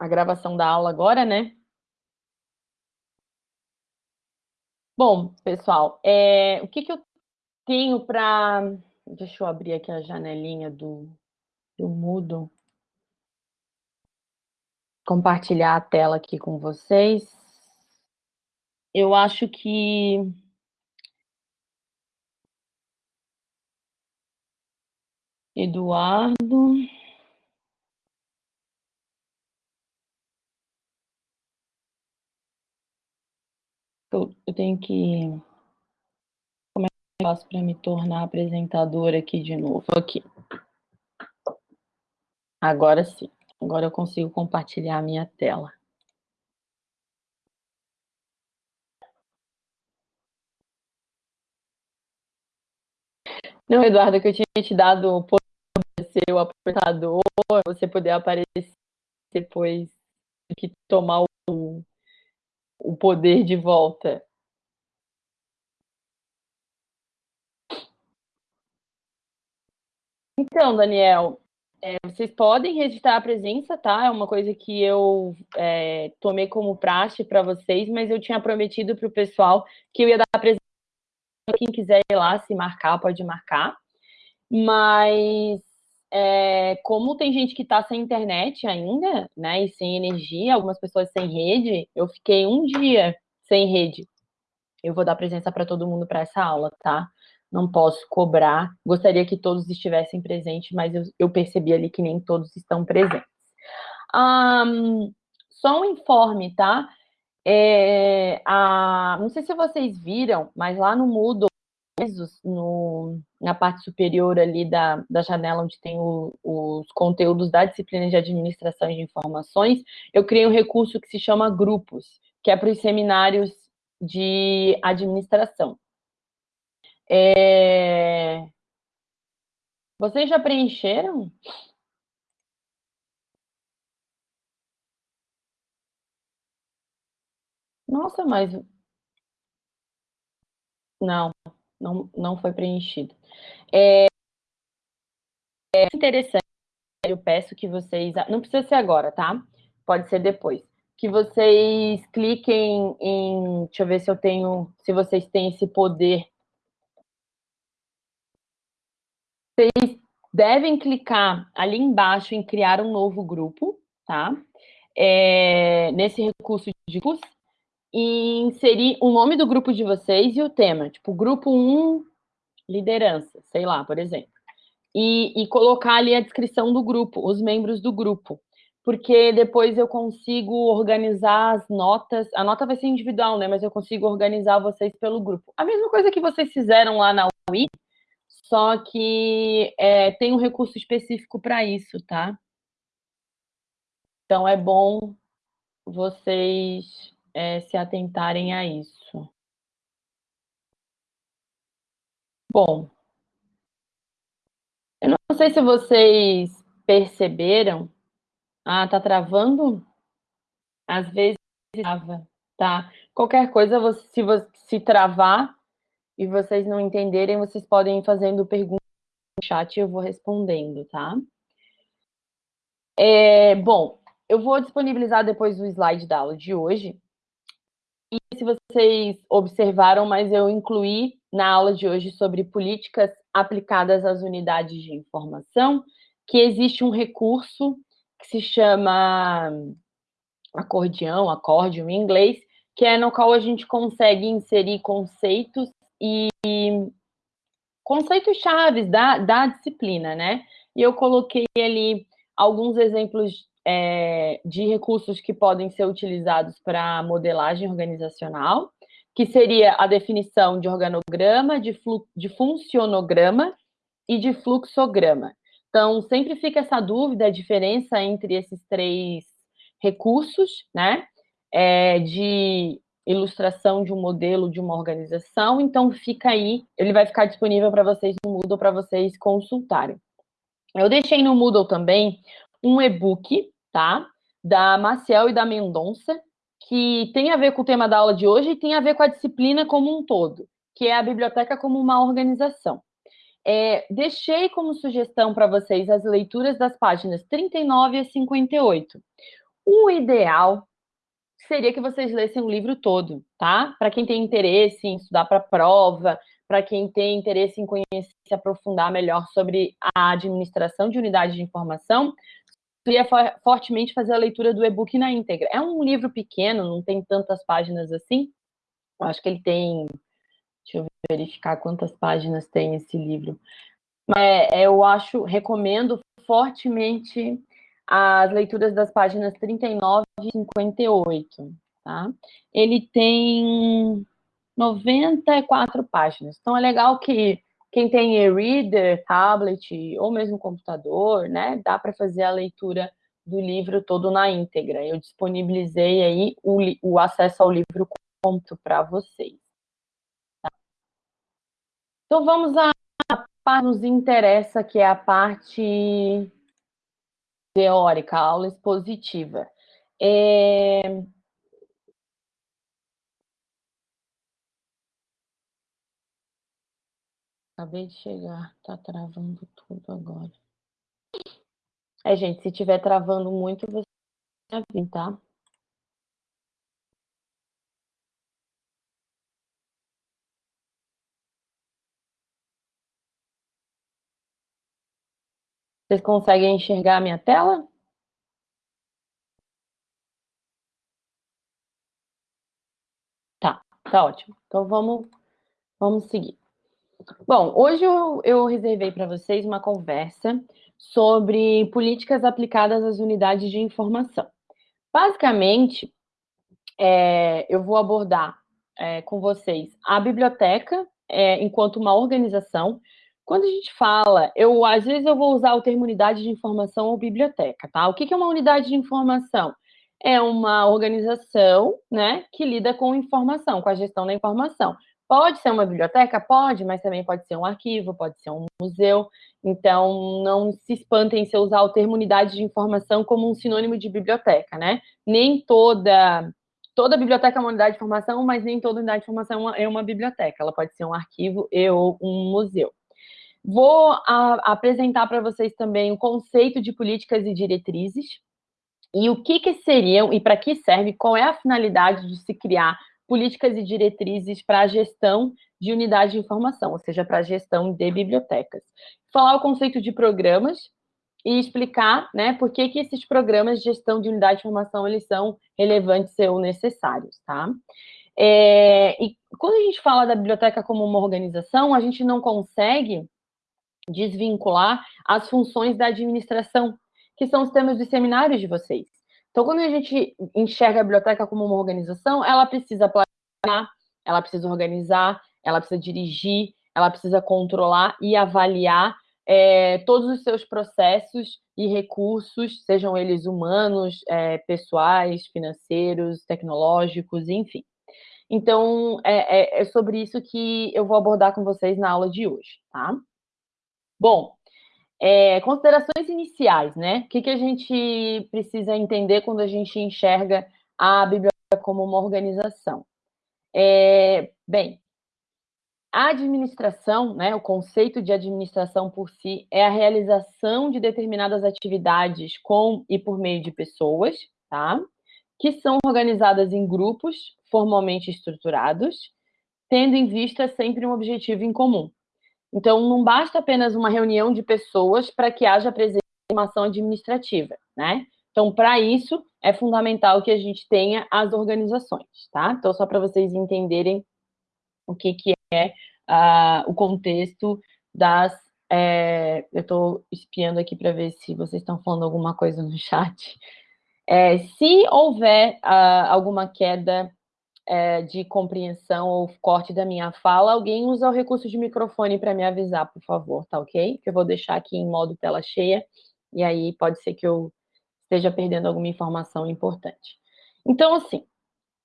a gravação da aula agora, né? Bom, pessoal, é, o que, que eu tenho para... Deixa eu abrir aqui a janelinha do, do Moodle. Compartilhar a tela aqui com vocês. Eu acho que... Eduardo... eu, eu tenho que... Como é que eu faço para me tornar apresentadora aqui de novo? Aqui. Agora sim. Agora eu consigo compartilhar a minha tela. Não, Eduardo, que eu tinha te dado o poder de ser o apresentador, você poder aparecer depois que tomar o, o poder de volta. Então, Daniel, é, vocês podem registrar a presença, tá? É uma coisa que eu é, tomei como praxe para vocês, mas eu tinha prometido para o pessoal que eu ia dar a presença. Quem quiser ir lá se marcar, pode marcar. Mas é, como tem gente que está sem internet ainda, né, e sem energia, algumas pessoas sem rede, eu fiquei um dia sem rede. Eu vou dar presença para todo mundo para essa aula, tá? Não posso cobrar. Gostaria que todos estivessem presentes, mas eu, eu percebi ali que nem todos estão presentes. Um, só um informe, tá? É, a, não sei se vocês viram, mas lá no Moodle no, na parte superior ali da, da janela onde tem o, os conteúdos da disciplina de administração de informações, eu criei um recurso que se chama grupos, que é para os seminários de administração. É... Vocês já preencheram? Nossa, mas... Não não, não foi preenchido. É, é interessante, eu peço que vocês, não precisa ser agora, tá? Pode ser depois. Que vocês cliquem em, deixa eu ver se eu tenho, se vocês têm esse poder. Vocês devem clicar ali embaixo em criar um novo grupo, tá? É, nesse recurso de curso, e inserir o nome do grupo de vocês e o tema, tipo, grupo 1, liderança, sei lá, por exemplo. E, e colocar ali a descrição do grupo, os membros do grupo, porque depois eu consigo organizar as notas, a nota vai ser individual, né, mas eu consigo organizar vocês pelo grupo. A mesma coisa que vocês fizeram lá na UI, só que é, tem um recurso específico para isso, tá? Então, é bom vocês é, se atentarem a isso. Bom, eu não sei se vocês perceberam. Ah, tá travando? Às vezes trava, tá? Qualquer coisa, se, se travar e vocês não entenderem, vocês podem ir fazendo perguntas no chat e eu vou respondendo, tá? É, bom, eu vou disponibilizar depois o slide da aula de hoje, se vocês observaram, mas eu incluí na aula de hoje sobre políticas aplicadas às unidades de informação, que existe um recurso que se chama acordeão, acórdio em inglês, que é no qual a gente consegue inserir conceitos e conceitos chaves da, da disciplina, né? E eu coloquei ali alguns exemplos é, de recursos que podem ser utilizados para modelagem organizacional, que seria a definição de organograma, de, de funcionograma e de fluxograma. Então, sempre fica essa dúvida, a diferença entre esses três recursos, né, é, de ilustração de um modelo de uma organização, então fica aí, ele vai ficar disponível para vocês no Moodle, para vocês consultarem. Eu deixei no Moodle também um e-book, tá? Da Maciel e da Mendonça, que tem a ver com o tema da aula de hoje e tem a ver com a disciplina como um todo, que é a biblioteca como uma organização. É, deixei como sugestão para vocês as leituras das páginas 39 a 58. O ideal seria que vocês lessem o livro todo, tá? Para quem tem interesse em estudar para prova, para quem tem interesse em conhecer, se aprofundar melhor sobre a administração de unidades de informação, queria fortemente fazer a leitura do e-book na íntegra. É um livro pequeno, não tem tantas páginas assim. Eu acho que ele tem. Deixa eu verificar quantas páginas tem esse livro. Mas é, eu acho, recomendo fortemente as leituras das páginas 39 e 58, tá? Ele tem 94 páginas. Então é legal que quem tem e-reader, tablet ou mesmo computador, né, dá para fazer a leitura do livro todo na íntegra. Eu disponibilizei aí o, o acesso ao livro completo para vocês. Tá? Então vamos à parte que nos interessa, que é a parte teórica, a aula expositiva. É, Acabei de chegar, tá travando tudo agora. É, gente, se tiver travando muito, você vai vir, tá? Vocês conseguem enxergar a minha tela? Tá, tá ótimo. Então vamos, vamos seguir. Bom, hoje eu, eu reservei para vocês uma conversa sobre políticas aplicadas às unidades de informação. Basicamente, é, eu vou abordar é, com vocês a biblioteca é, enquanto uma organização. Quando a gente fala, eu às vezes eu vou usar o termo unidade de informação ou biblioteca, tá? O que é uma unidade de informação? É uma organização, né, que lida com informação, com a gestão da informação. Pode ser uma biblioteca? Pode, mas também pode ser um arquivo, pode ser um museu. Então, não se espantem se eu usar o termo unidade de informação como um sinônimo de biblioteca, né? Nem toda toda biblioteca é uma unidade de informação, mas nem toda unidade de informação é uma, biblioteca. Ela pode ser um arquivo e ou um museu. Vou a, apresentar para vocês também o conceito de políticas e diretrizes e o que, que seriam e para que serve, qual é a finalidade de se criar políticas e diretrizes para a gestão de unidade de informação, ou seja, para a gestão de bibliotecas. Falar o conceito de programas e explicar né, por que, que esses programas de gestão de unidade de informação eles são relevantes ou necessários, tá? É, e quando a gente fala da biblioteca como uma organização, a gente não consegue desvincular as funções da administração, que são os temas dos seminários de vocês. Então, quando a gente enxerga a biblioteca como uma organização, ela precisa planejar, ela precisa organizar, ela precisa dirigir, ela precisa controlar e avaliar é, todos os seus processos e recursos, sejam eles humanos, é, pessoais, financeiros, tecnológicos, enfim. Então, é, é, é sobre isso que eu vou abordar com vocês na aula de hoje, tá? Bom, é, considerações iniciais, né? O que, que a gente precisa entender quando a gente enxerga a biblioteca como uma organização? É, bem, a administração, né, o conceito de administração por si, é a realização de determinadas atividades com e por meio de pessoas, tá? Que são organizadas em grupos formalmente estruturados, tendo em vista sempre um objetivo em comum. Então, não basta apenas uma reunião de pessoas para que haja presença de uma ação administrativa, né? Então, para isso, é fundamental que a gente tenha as organizações, tá? Então, só para vocês entenderem o que, que é uh, o contexto das... É, eu estou espiando aqui para ver se vocês estão falando alguma coisa no chat. É, se houver uh, alguma queda é, de compreensão ou corte da minha fala, alguém usa o recurso de microfone para me avisar, por favor, tá ok? Que eu vou deixar aqui em modo tela cheia, e aí pode ser que eu esteja perdendo alguma informação importante. Então, assim,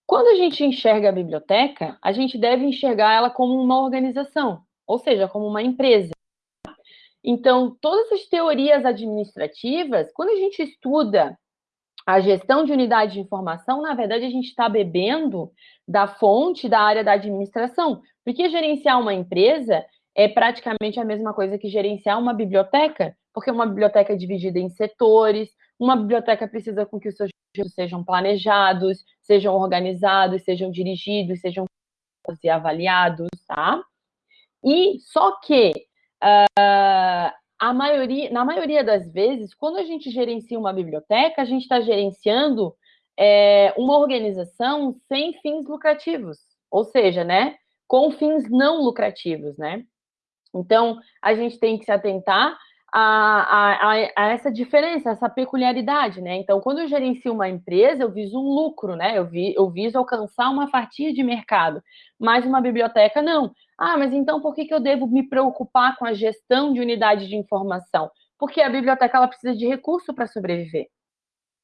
quando a gente enxerga a biblioteca, a gente deve enxergar ela como uma organização, ou seja, como uma empresa. Então, todas as teorias administrativas, quando a gente estuda a gestão de unidade de informação, na verdade, a gente está bebendo da fonte da área da administração, porque gerenciar uma empresa é praticamente a mesma coisa que gerenciar uma biblioteca, porque uma biblioteca é dividida em setores, Uma biblioteca precisa com que os seus recursos sejam planejados, sejam organizados, sejam dirigidos, sejam e avaliados, tá? E só que uh, a maioria, na maioria das vezes, quando a gente gerencia uma biblioteca, a gente está gerenciando é, uma organização sem fins lucrativos, ou seja, né, com fins não lucrativos, né? Então, a gente tem que se atentar a, a, a, essa diferença, essa peculiaridade, né? Então, quando eu gerencio uma empresa, eu viso um lucro, né? Eu, vi, eu viso alcançar uma fatia de mercado, mas uma biblioteca não. Ah, mas então por que, que eu devo me preocupar com a gestão de unidade de informação? Porque a biblioteca ela precisa de recurso para sobreviver.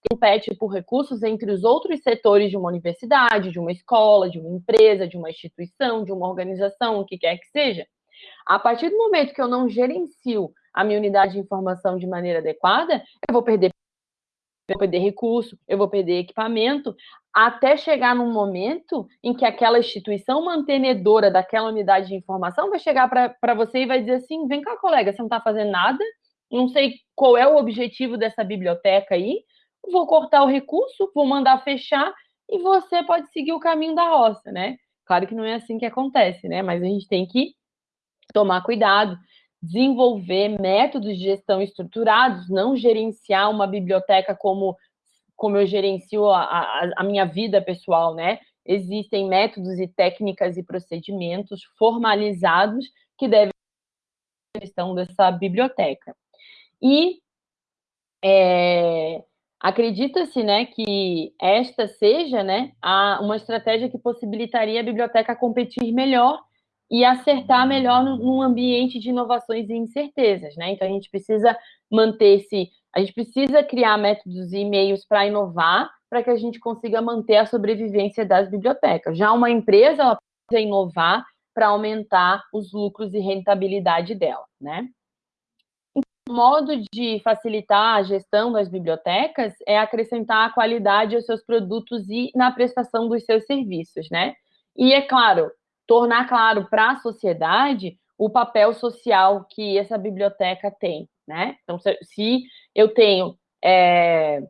Compete por recursos entre os outros setores de uma universidade, de uma escola, de uma empresa, de uma instituição, de uma organização, o que quer que seja. A partir do momento que eu não gerencio a minha unidade de informação de maneira adequada, eu vou perder, eu vou perder recurso, eu vou perder equipamento, até chegar num momento em que aquela instituição mantenedora daquela unidade de informação vai chegar para você e vai dizer assim: vem cá, colega, você não está fazendo nada, não sei qual é o objetivo dessa biblioteca aí, vou cortar o recurso, vou mandar fechar e você pode seguir o caminho da roça, né? Claro que não é assim que acontece, né? Mas a gente tem que tomar cuidado, desenvolver métodos de gestão estruturados, não gerenciar uma biblioteca como, como eu gerencio a, a, a minha vida pessoal, né? Existem métodos e técnicas e procedimentos formalizados que devem gestão dessa biblioteca. E é, acredita-se né, que esta seja né, a, uma estratégia que possibilitaria a biblioteca competir melhor e acertar melhor num ambiente de inovações e incertezas, né? Então a gente precisa manter-se, a gente precisa criar métodos e meios para inovar, para que a gente consiga manter a sobrevivência das bibliotecas. Já uma empresa ela precisa inovar para aumentar os lucros e rentabilidade dela, né? Um modo de facilitar a gestão das bibliotecas é acrescentar a qualidade aos seus produtos e na prestação dos seus serviços, né? E é claro, tornar claro para a sociedade o papel social que essa biblioteca tem, né? Então, se, eu tenho é,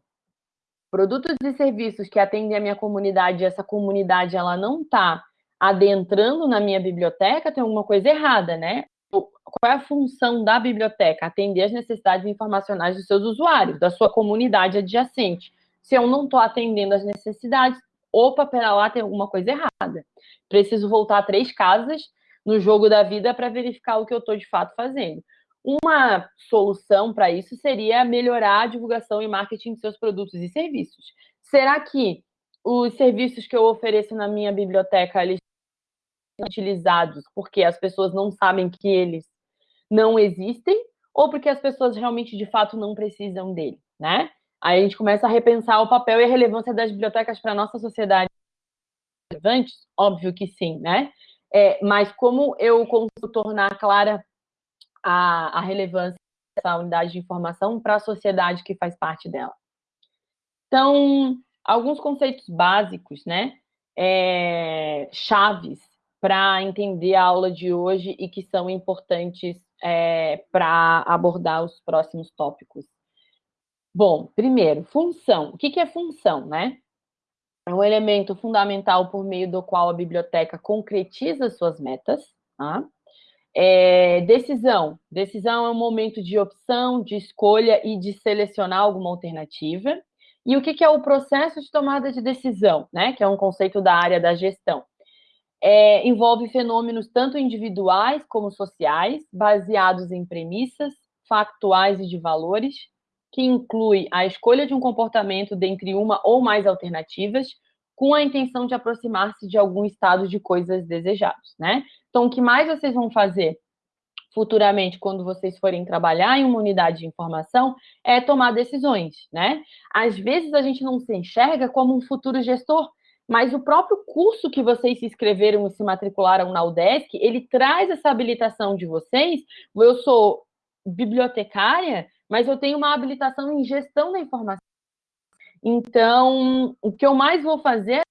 produtos e serviços que atendem a minha comunidade, e essa comunidade ela não está adentrando na minha biblioteca, tem alguma coisa errada, né? Qual é a função da biblioteca? Atender as necessidades informacionais dos seus usuários, da sua comunidade adjacente. Se eu não estou atendendo as necessidades, opa, pera lá, tem alguma coisa errada. Preciso voltar três casas no jogo da vida para verificar o que eu estou de fato fazendo. Uma solução para isso seria melhorar a divulgação e marketing de seus produtos e serviços. Será que os serviços que eu ofereço na minha biblioteca eles são utilizados porque as pessoas não sabem que eles não existem ou porque as pessoas realmente de fato não precisam dele, né? Aí a gente começa a repensar o papel e a relevância das bibliotecas para a nossa sociedade. Relevantes? Óbvio que sim, né? É, mas como eu consigo tornar clara a, a relevância dessa unidade de informação para a sociedade que faz parte dela? Então, alguns conceitos básicos, né? É, chaves para entender a aula de hoje e que são importantes é, para abordar os próximos tópicos. Bom, primeiro, função. O que, é função, né? É um elemento fundamental por meio do qual a biblioteca concretiza suas metas. Tá? É, decisão. Decisão é um momento de opção, de escolha e de selecionar alguma alternativa. E o que, é o processo de tomada de decisão, né? Que é um conceito da área da gestão. É, envolve fenômenos tanto individuais como sociais, baseados em premissas, factuais e de valores, que inclui a escolha de um comportamento dentre uma ou mais alternativas, com a intenção de aproximar-se de algum estado de coisas desejados, né? Então, o que mais vocês vão fazer futuramente, quando vocês forem trabalhar em uma unidade de informação, é tomar decisões, né? Às vezes a gente não se enxerga como um futuro gestor, mas o próprio curso que vocês se inscreveram e se matricularam na UDESC, ele traz essa habilitação de vocês. Eu sou bibliotecária, mas eu tenho uma habilitação em gestão da informação. Então, o que eu mais vou fazer,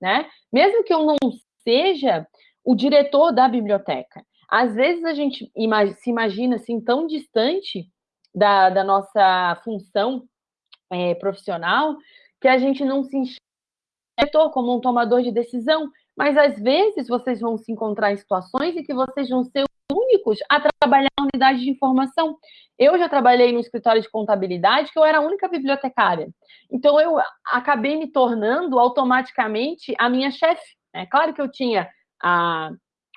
né? Mesmo que eu não seja o diretor da biblioteca, às vezes a gente se imagina assim tão distante da, da nossa função é, profissional que a gente não se enxerga como um tomador de decisão, mas às vezes vocês vão se encontrar em situações em que vocês vão ser únicos a trabalhar na unidade de informação. Eu já trabalhei no escritório de contabilidade, que eu era a única bibliotecária. Então, eu acabei me tornando automaticamente a minha chefe. É claro que eu tinha a,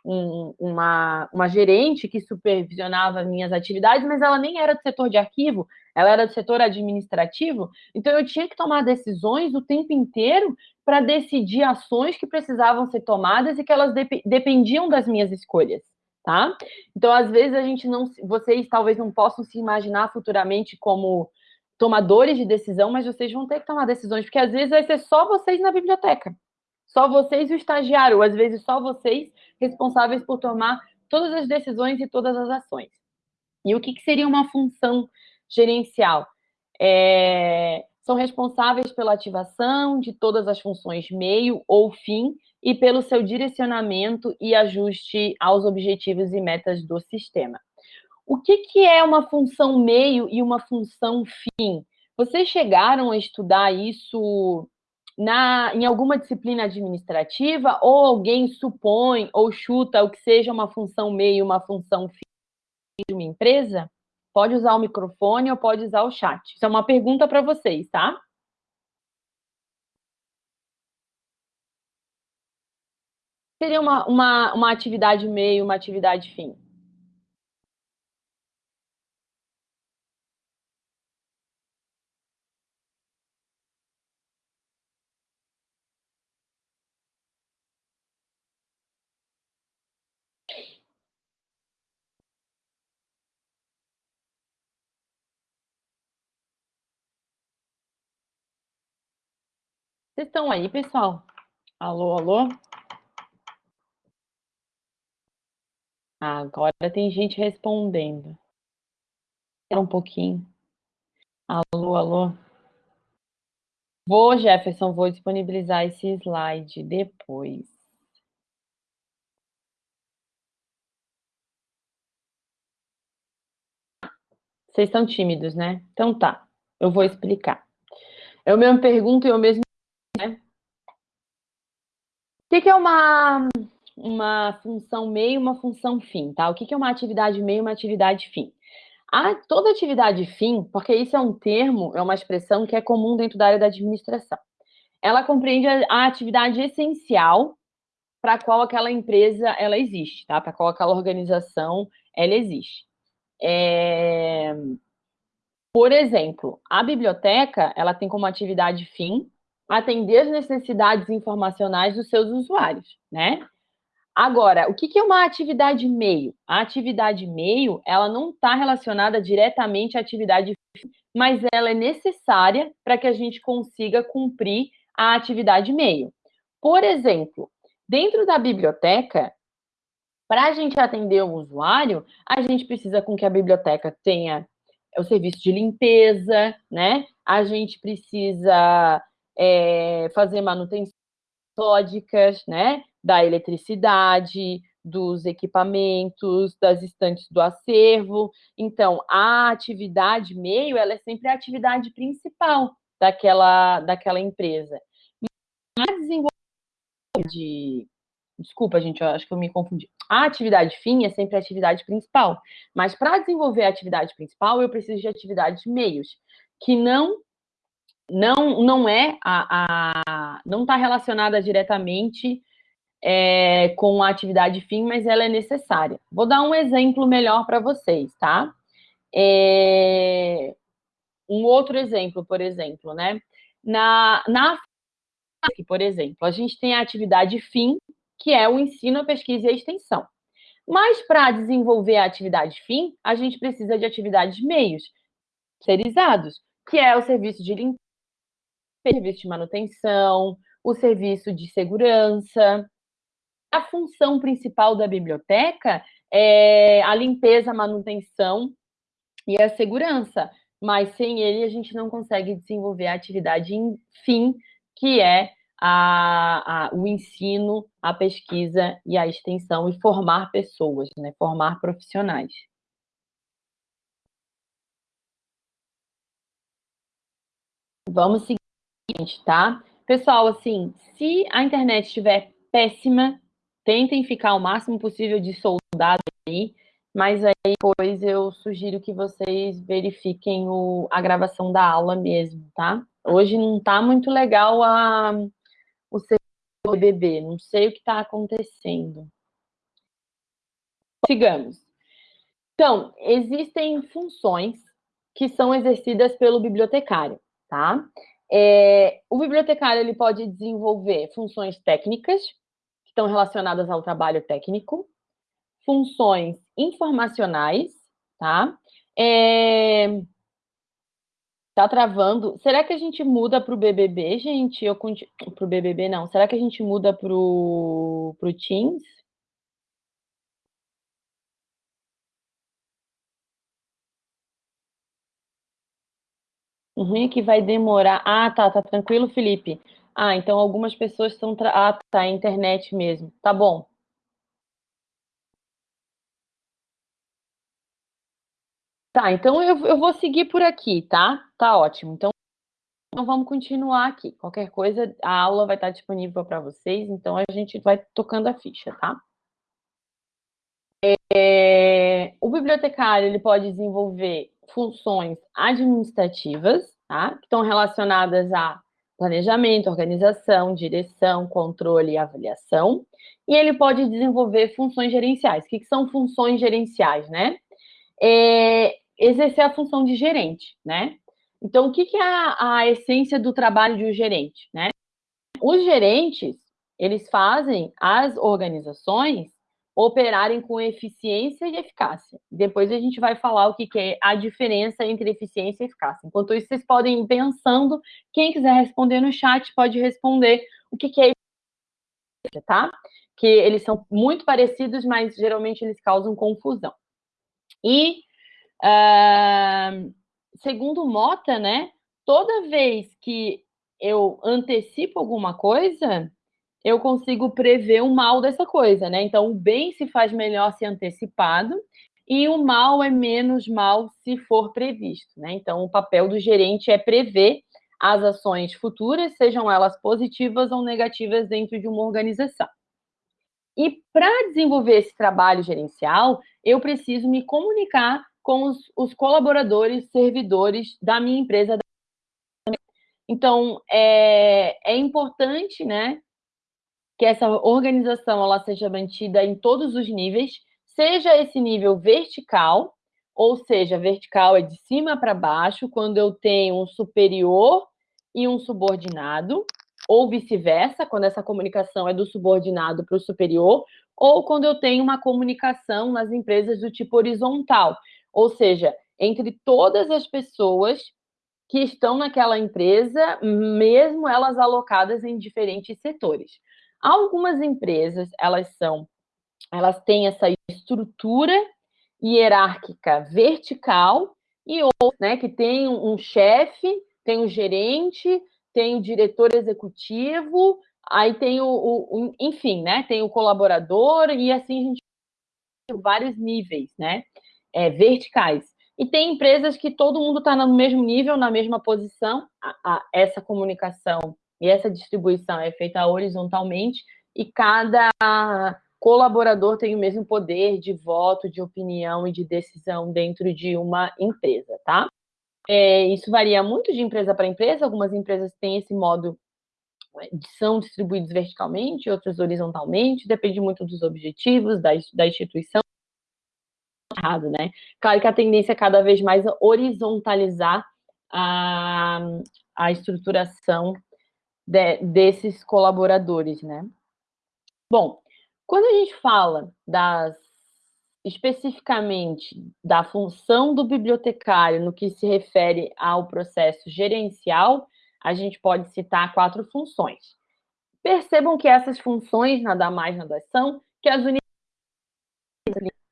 um, uma, uma gerente que supervisionava minhas atividades, mas ela nem era do setor de arquivo, ela era do setor administrativo, então eu tinha que tomar decisões o tempo inteiro para decidir ações que precisavam ser tomadas e que elas dep dependiam das minhas escolhas tá? Então, às vezes, a gente não. Vocês talvez não possam se imaginar futuramente como tomadores de decisão, mas vocês vão ter que tomar decisões, porque às vezes vai ser só vocês na biblioteca. Só vocês e o estagiário, ou às vezes só vocês responsáveis por tomar todas as decisões e todas as ações. E o que, que seria uma função gerencial? É, são responsáveis pela ativação de todas as funções meio ou fim e pelo seu direcionamento e ajuste aos objetivos e metas do sistema. O que, que é uma função meio e uma função fim? Vocês chegaram a estudar isso na, em alguma disciplina administrativa ou alguém supõe ou chuta o que seja uma função meio e uma função fim de uma empresa? Pode usar o microfone ou pode usar o chat. Isso é uma pergunta para vocês, tá? seria uma, uma, uma atividade meio, uma atividade fim? Vocês estão aí, pessoal? Alô, alô? Agora tem gente respondendo. Espera um pouquinho. Alô, alô. Vou, Jefferson, vou disponibilizar esse slide depois. Vocês estão tímidos, né? Então tá, eu vou explicar. Eu mesmo pergunto e eu mesmo... O que é uma uma função meio uma função fim, tá? O que é uma atividade meio uma atividade fim? A, toda atividade fim, porque isso é um termo, é uma expressão que é comum dentro da área da administração. Ela compreende a, a atividade essencial para qual aquela empresa ela existe, tá? Para qual aquela organização ela existe. É... Por exemplo, a biblioteca ela tem como atividade fim atender as necessidades informacionais dos seus usuários, né? Agora, o que é uma atividade meio? A atividade meio, ela não está relacionada diretamente à atividade mas ela é necessária para que a gente consiga cumprir a atividade meio. Por exemplo, dentro da biblioteca, para a gente atender o usuário, a gente precisa com que a biblioteca tenha o serviço de limpeza, né? A gente precisa é, fazer manutenção metódicas, né? da eletricidade, dos equipamentos, das estantes do acervo. Então, a atividade meio, ela é sempre a atividade principal daquela, daquela empresa. Mas a desenvolvimento de... Desculpa, gente, eu acho que eu me confundi. A atividade fim é sempre a atividade principal. Mas para desenvolver a atividade principal, eu preciso de atividades meios, que não não, não é a, a não está relacionada diretamente é, com a atividade fim, mas ela é necessária. Vou dar um exemplo melhor para vocês, tá? É, um outro exemplo, por exemplo, né? Na, na por exemplo, a gente tem a atividade fim, que é o ensino, a pesquisa e a extensão. Mas para desenvolver a atividade fim, a gente precisa de atividades meios, terceirizados, que é o serviço de limpeza, serviço de manutenção, o serviço de segurança, a função principal da biblioteca é a limpeza, a manutenção e a segurança, mas sem ele a gente não consegue desenvolver a atividade fim, que é a, a, o ensino, a pesquisa e a extensão e formar pessoas, né? formar profissionais. Vamos seguir, tá? Pessoal, assim, se a internet estiver péssima, tentem ficar o máximo possível de soldado aí, mas aí depois eu sugiro que vocês verifiquem o, a gravação da aula mesmo, tá? Hoje não tá muito legal a, o BBB, não sei o que está acontecendo. Sigamos. Então, existem funções que são exercidas pelo bibliotecário, tá? É, o bibliotecário ele pode desenvolver funções técnicas, que estão relacionadas ao trabalho técnico, funções informacionais, tá? É, tá travando. Será que a gente muda para o BBB, gente? Para o BBB, não. Será que a gente muda para o Teams? O é que vai demorar. Ah, tá, tá tranquilo, Felipe. Ah, então algumas pessoas estão. Tra... Ah, tá, é internet mesmo. Tá bom. Tá, então eu, eu vou seguir por aqui, tá? Tá ótimo. Então, então vamos continuar aqui. Qualquer coisa, a aula vai estar disponível para vocês, então a gente vai tocando a ficha, tá? É, o bibliotecário ele pode desenvolver funções administrativas, tá? que estão relacionadas a planejamento, organização, direção, controle e avaliação. E ele pode desenvolver funções gerenciais. O que, que são funções gerenciais, né? É exercer a função de gerente, né? Então, o que, que é a, a essência do trabalho de um gerente, né? Os gerentes, eles fazem as organizações operarem com eficiência e eficácia. Depois a gente vai falar o que, é a diferença entre eficiência e eficácia. Enquanto isso, vocês podem ir pensando. Quem quiser responder no chat pode responder o que, que é eficiência, tá? Que eles são muito parecidos, mas geralmente eles causam confusão. E, uh, segundo Mota, né, toda vez que eu antecipo alguma coisa, eu consigo prever o mal dessa coisa, né? Então, o bem se faz melhor se antecipado e o mal é menos mal se for previsto, né? Então, o papel do gerente é prever as ações futuras, sejam elas positivas ou negativas dentro de uma organização. E para desenvolver esse trabalho gerencial, eu preciso me comunicar com os, os colaboradores, servidores da minha empresa. Então, é, é importante, né, que essa organização ela seja mantida em todos os níveis, seja esse nível vertical, ou seja, vertical é de cima para baixo, quando eu tenho um superior e um subordinado, ou vice-versa, quando essa comunicação é do subordinado para o superior, ou quando eu tenho uma comunicação nas empresas do tipo horizontal, ou seja, entre todas as pessoas que estão naquela empresa, mesmo elas alocadas em diferentes setores. Algumas empresas, elas são, elas têm essa estrutura hierárquica vertical e outras, né, que tem um chefe, tem um gerente, tem o diretor executivo, aí tem o, o, o, enfim, né, tem o colaborador e assim a gente tem vários níveis, né, é, verticais. E tem empresas que todo mundo está no mesmo nível, na mesma posição, a, a, essa comunicação e essa distribuição é feita horizontalmente e cada colaborador tem o mesmo poder de voto, de opinião e de decisão dentro de uma empresa, tá? É, isso varia muito de empresa para empresa, algumas empresas têm esse modo são distribuídos verticalmente, outras horizontalmente, depende muito dos objetivos da, da instituição. Errado, né? Claro que a tendência é cada vez mais horizontalizar a, a estruturação de, desses colaboradores, né? Bom, quando a gente fala das especificamente da função do bibliotecário no que se refere ao processo gerencial, a gente pode citar quatro funções. Percebam que essas funções nada mais nada são que as unidades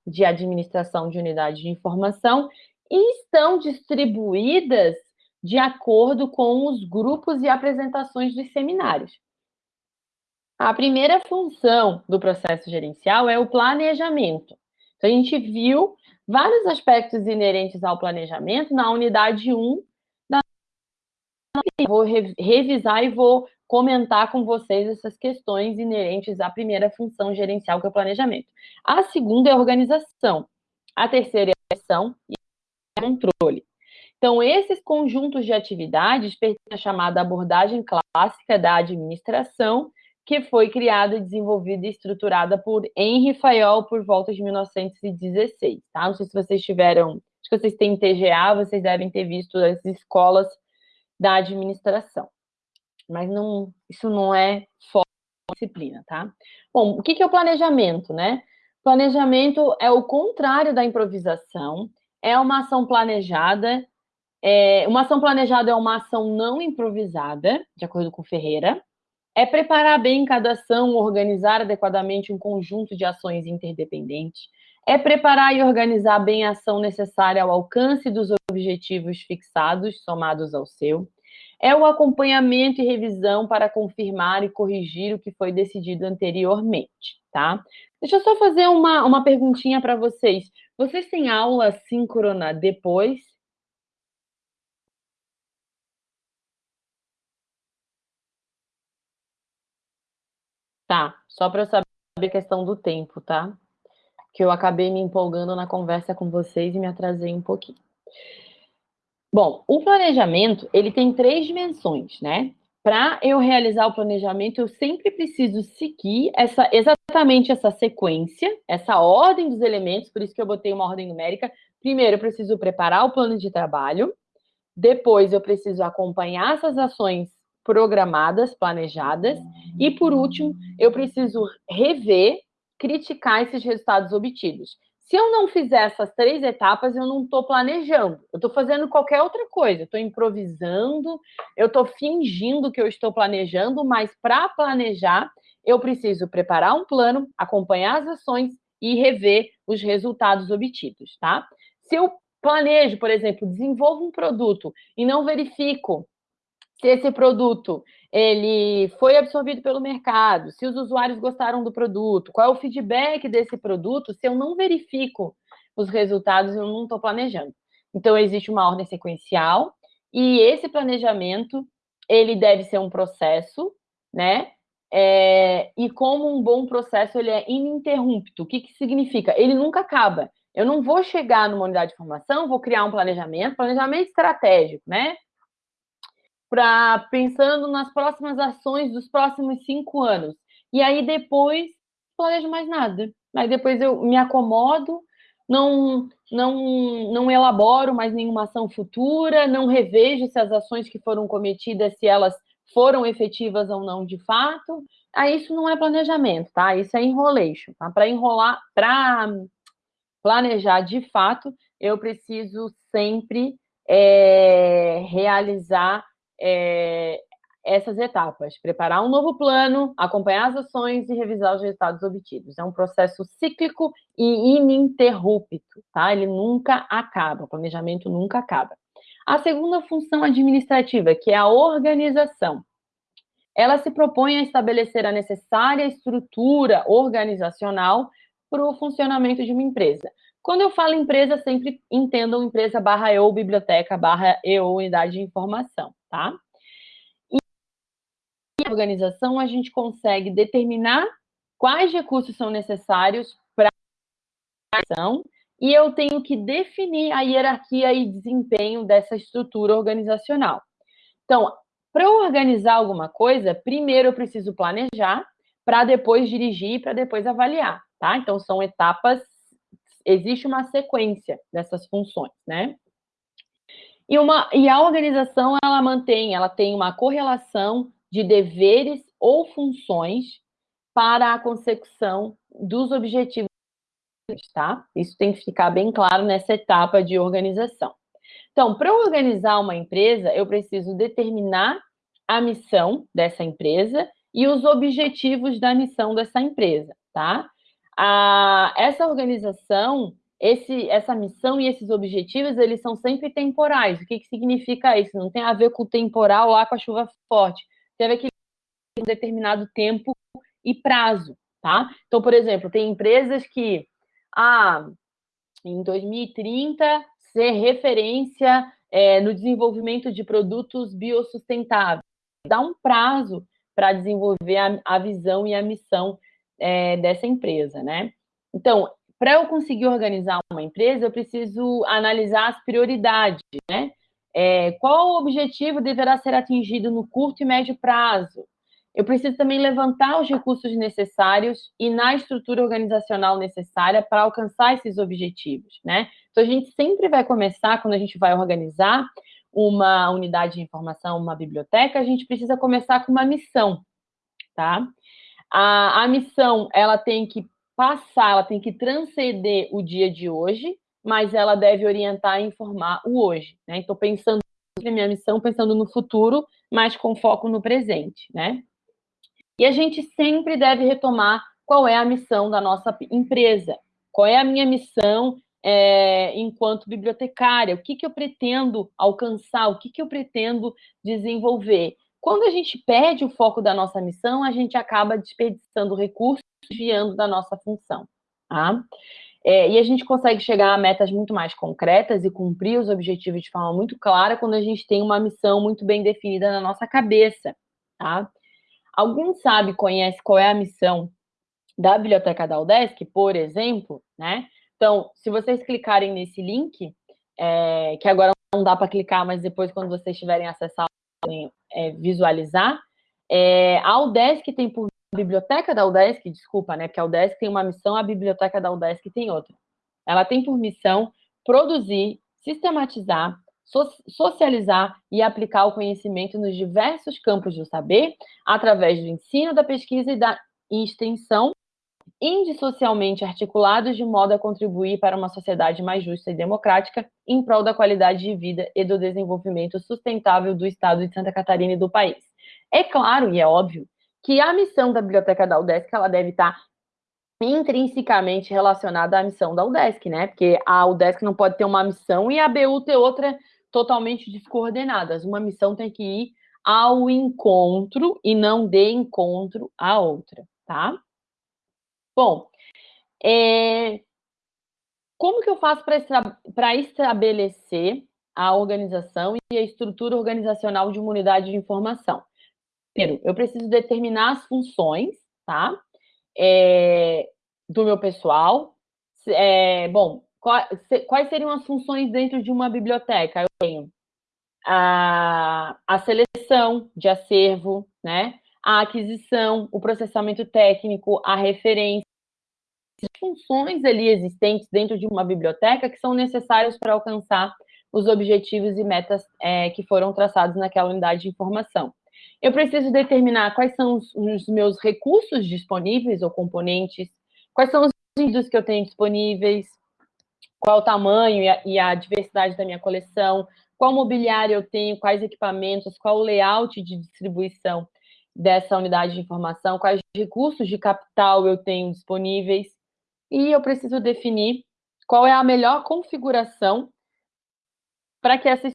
de administração de unidades de informação estão distribuídas de acordo com os grupos e apresentações dos seminários. A primeira função do processo gerencial é o planejamento. Então, a gente viu vários aspectos inerentes ao planejamento na unidade 1 vou revisar e vou comentar com vocês essas questões inerentes à primeira função gerencial, que é o planejamento. A segunda é a organização. A terceira é a ação e a controle. Então, esses conjuntos de atividades pertencem à chamada abordagem clássica da administração, que foi criada, desenvolvida e estruturada por Henry Fayol por volta de 1916, tá? Não sei se vocês tiveram, acho que vocês têm TGA, vocês devem ter visto as escolas da administração. Mas não, isso não é foco da disciplina, tá? Bom, o que é o planejamento, né? Planejamento é o contrário da improvisação, é uma ação planejada é, uma ação planejada é uma ação não improvisada, de acordo com Ferreira. É preparar bem cada ação, organizar adequadamente um conjunto de ações interdependentes. É preparar e organizar bem a ação necessária ao alcance dos objetivos fixados, somados ao seu. É o acompanhamento e revisão para confirmar e corrigir o que foi decidido anteriormente, tá? Deixa eu só fazer uma, uma perguntinha para vocês. Vocês têm aula síncrona depois Tá, só para eu saber a questão do tempo, tá? Que eu acabei me empolgando na conversa com vocês e me atrasei um pouquinho. Bom, o planejamento, ele tem três dimensões, né? Para eu realizar o planejamento, eu sempre preciso seguir essa, exatamente essa sequência, essa ordem dos elementos, por isso que eu botei uma ordem numérica. Primeiro, eu preciso preparar o plano de trabalho, depois eu preciso acompanhar essas ações programadas, planejadas. E, por último, eu preciso rever, criticar esses resultados obtidos. Se eu não fizer essas três etapas, eu não estou planejando. Eu estou fazendo qualquer outra coisa. Estou improvisando, eu estou fingindo que eu estou planejando, mas para planejar, eu preciso preparar um plano, acompanhar as ações e rever os resultados obtidos, tá? Se eu planejo, por exemplo, desenvolvo um produto e não verifico se esse produto ele foi absorvido pelo mercado, se os usuários gostaram do produto, qual é o feedback desse produto, se eu não verifico os resultados, eu não estou planejando. Então, existe uma ordem sequencial e esse planejamento, ele deve ser um processo, né? É, e como um bom processo, ele é ininterrupto. O que, que significa? Ele nunca acaba. Eu não vou chegar numa unidade de formação, vou criar um planejamento, planejamento estratégico, né? Para pensando nas próximas ações dos próximos cinco anos. E aí depois planejo mais nada. Aí depois eu me acomodo, não, não, não elaboro mais nenhuma ação futura, não revejo se as ações que foram cometidas, se elas foram efetivas ou não de fato. Aí isso não é planejamento, tá? Isso é enrolation, tá? Para enrolar, para planejar de fato, eu preciso sempre é, realizar é, essas etapas: preparar um novo plano, acompanhar as ações e revisar os resultados obtidos. É um processo cíclico e ininterrupto, tá? Ele nunca acaba, o planejamento nunca acaba. A segunda função administrativa, que é a organização, ela se propõe a estabelecer a necessária estrutura organizacional para o funcionamento de uma empresa. Quando eu falo empresa, sempre entendam empresa barra eu, biblioteca barra eu, unidade de informação tá? E na organização a gente consegue determinar quais recursos são necessários para a ação e eu tenho que definir a hierarquia e desempenho dessa estrutura organizacional. Então, para organizar alguma coisa, primeiro eu preciso planejar, para depois dirigir, para depois avaliar, tá? Então, são etapas, existe uma sequência dessas funções, né? E, uma, e a organização, ela mantém, ela tem uma correlação de deveres ou funções para a consecução dos objetivos, tá? Isso tem que ficar bem claro nessa etapa de organização. Então, para organizar uma empresa, eu preciso determinar a missão dessa empresa e os objetivos da missão dessa empresa, tá? A, essa organização, esse, essa missão e esses objetivos, eles são sempre temporais. O que, que significa isso? Não tem a ver com o temporal lá com a chuva forte. Tem a ver com um determinado tempo e prazo, tá? Então, por exemplo, tem empresas que, ah, em 2030, ser referência é, no desenvolvimento de produtos biossustentáveis. Dá um prazo para desenvolver a, a, visão e a missão é, dessa empresa, né? Então, para eu conseguir organizar uma empresa, eu preciso analisar as prioridades, né? É, qual o objetivo deverá ser atingido no curto e médio prazo? Eu preciso também levantar os recursos necessários e na estrutura organizacional necessária para alcançar esses objetivos, né? Então, a gente sempre vai começar, quando a gente vai organizar uma unidade de informação, uma biblioteca, a gente precisa começar com uma missão, tá? A, a missão, ela tem que passar, ela tem que transcender o dia de hoje, mas ela deve orientar e informar o hoje, né? Então, pensando na minha missão, pensando no futuro, mas com foco no presente, né? E a gente sempre deve retomar qual é a missão da nossa empresa, qual é a minha missão é, enquanto bibliotecária, o que, que eu pretendo alcançar, o que, que eu pretendo desenvolver. Quando a gente perde o foco da nossa missão, a gente acaba desperdiçando recursos, desviando da nossa função. Tá? É, e a gente consegue chegar a metas muito mais concretas e cumprir os objetivos de forma muito clara quando a gente tem uma missão muito bem definida na nossa cabeça. Tá? Alguém sabe, conhece qual é a missão da Biblioteca da UDESC, por exemplo, né? Então, se vocês clicarem nesse link, é, que agora não dá para clicar, mas depois, quando vocês tiverem acessar, podem é, visualizar, é, a UDESC tem por a biblioteca da UDESC, desculpa, né? Porque a UDESC tem uma missão, a biblioteca da UDESC tem outra. Ela tem por missão produzir, sistematizar, socializar e aplicar o conhecimento nos diversos campos do saber, através do ensino, da pesquisa e da extensão, indissocialmente articulados de modo a contribuir para uma sociedade mais justa e democrática, em prol da qualidade de vida e do desenvolvimento sustentável do Estado de Santa Catarina e do país. É claro e é óbvio que a missão da Biblioteca da UDESC ela deve estar intrinsecamente relacionada à missão da UDESC, né? Porque a UDESC não pode ter uma missão e a BU ter outra totalmente descoordenadas. Uma missão tem que ir ao encontro e não de encontro à outra, tá? Bom, é... como que eu faço para estabelecer a organização e a estrutura organizacional de uma unidade de informação? Primeiro, eu preciso determinar as funções, tá? É... do meu pessoal. É... bom, quais seriam as funções dentro de uma biblioteca? Eu tenho a, a seleção de acervo, né? A aquisição, o processamento técnico, a referência, funções ali existentes dentro de uma biblioteca que são necessárias para alcançar os objetivos e metas é, que foram traçados naquela unidade de informação. Eu preciso determinar quais são os, os meus recursos disponíveis ou componentes, quais são os indivíduos que eu tenho disponíveis, qual o tamanho e a, e a diversidade da minha coleção, qual mobiliário eu tenho, quais equipamentos, qual o layout de distribuição dessa unidade de informação, quais recursos de capital eu tenho disponíveis, e eu preciso definir qual é a melhor configuração para que essa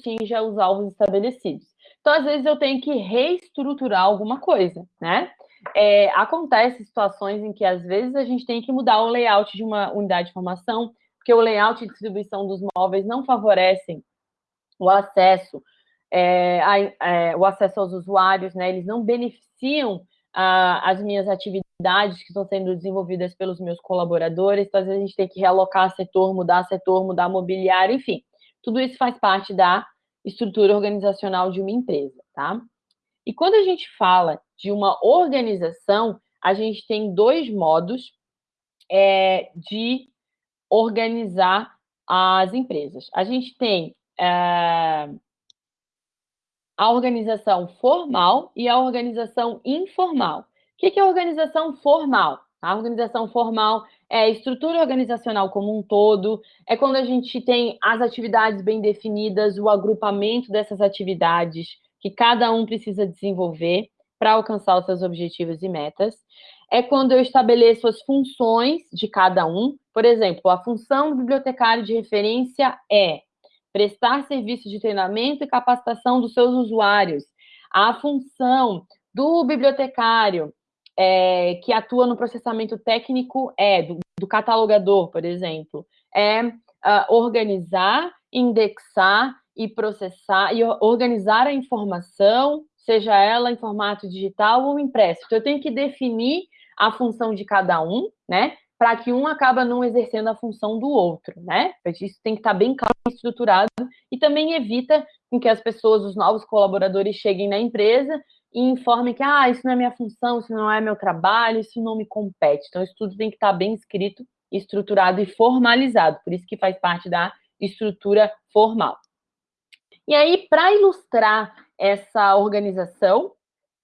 atinja os alvos estabelecidos. Então, às vezes, eu tenho que reestruturar alguma coisa, né? É, acontece situações em que, às vezes, a gente tem que mudar o layout de uma unidade de informação, porque o layout e distribuição dos móveis não favorecem o acesso, é, a, é, o acesso aos usuários, né? Eles não beneficiam a, as minhas atividades que estão sendo desenvolvidas pelos meus colaboradores, então às vezes a gente tem que realocar setor, mudar setor, mudar mobiliário, enfim. Tudo isso faz parte da estrutura organizacional de uma empresa, tá? E quando a gente fala de uma organização, a gente tem dois modos é, de organizar as empresas. A gente tem é, a organização formal e a organização informal. O que é organização formal? A organização formal é a estrutura organizacional como um todo, é quando a gente tem as atividades bem definidas, o agrupamento dessas atividades que cada um precisa desenvolver para alcançar os seus objetivos e metas é quando eu estabeleço as funções de cada um. Por exemplo, a função do bibliotecário de referência é prestar serviço de treinamento e capacitação dos seus usuários. A função do bibliotecário é, que atua no processamento técnico é, do, do catalogador, por exemplo, é uh, organizar, indexar e processar e organizar a informação, seja ela em formato digital ou impresso. Então, eu tenho que definir a função de cada um, né? Para que um acaba não exercendo a função do outro, né? Isso tem que estar bem claro e estruturado e também evita com que as pessoas, os novos colaboradores, cheguem na empresa e informem que ah, isso não é minha função, isso não é meu trabalho, isso não me compete. Então, isso tudo tem que estar bem escrito, estruturado e formalizado. Por isso que faz parte da estrutura formal. E aí, para ilustrar essa organização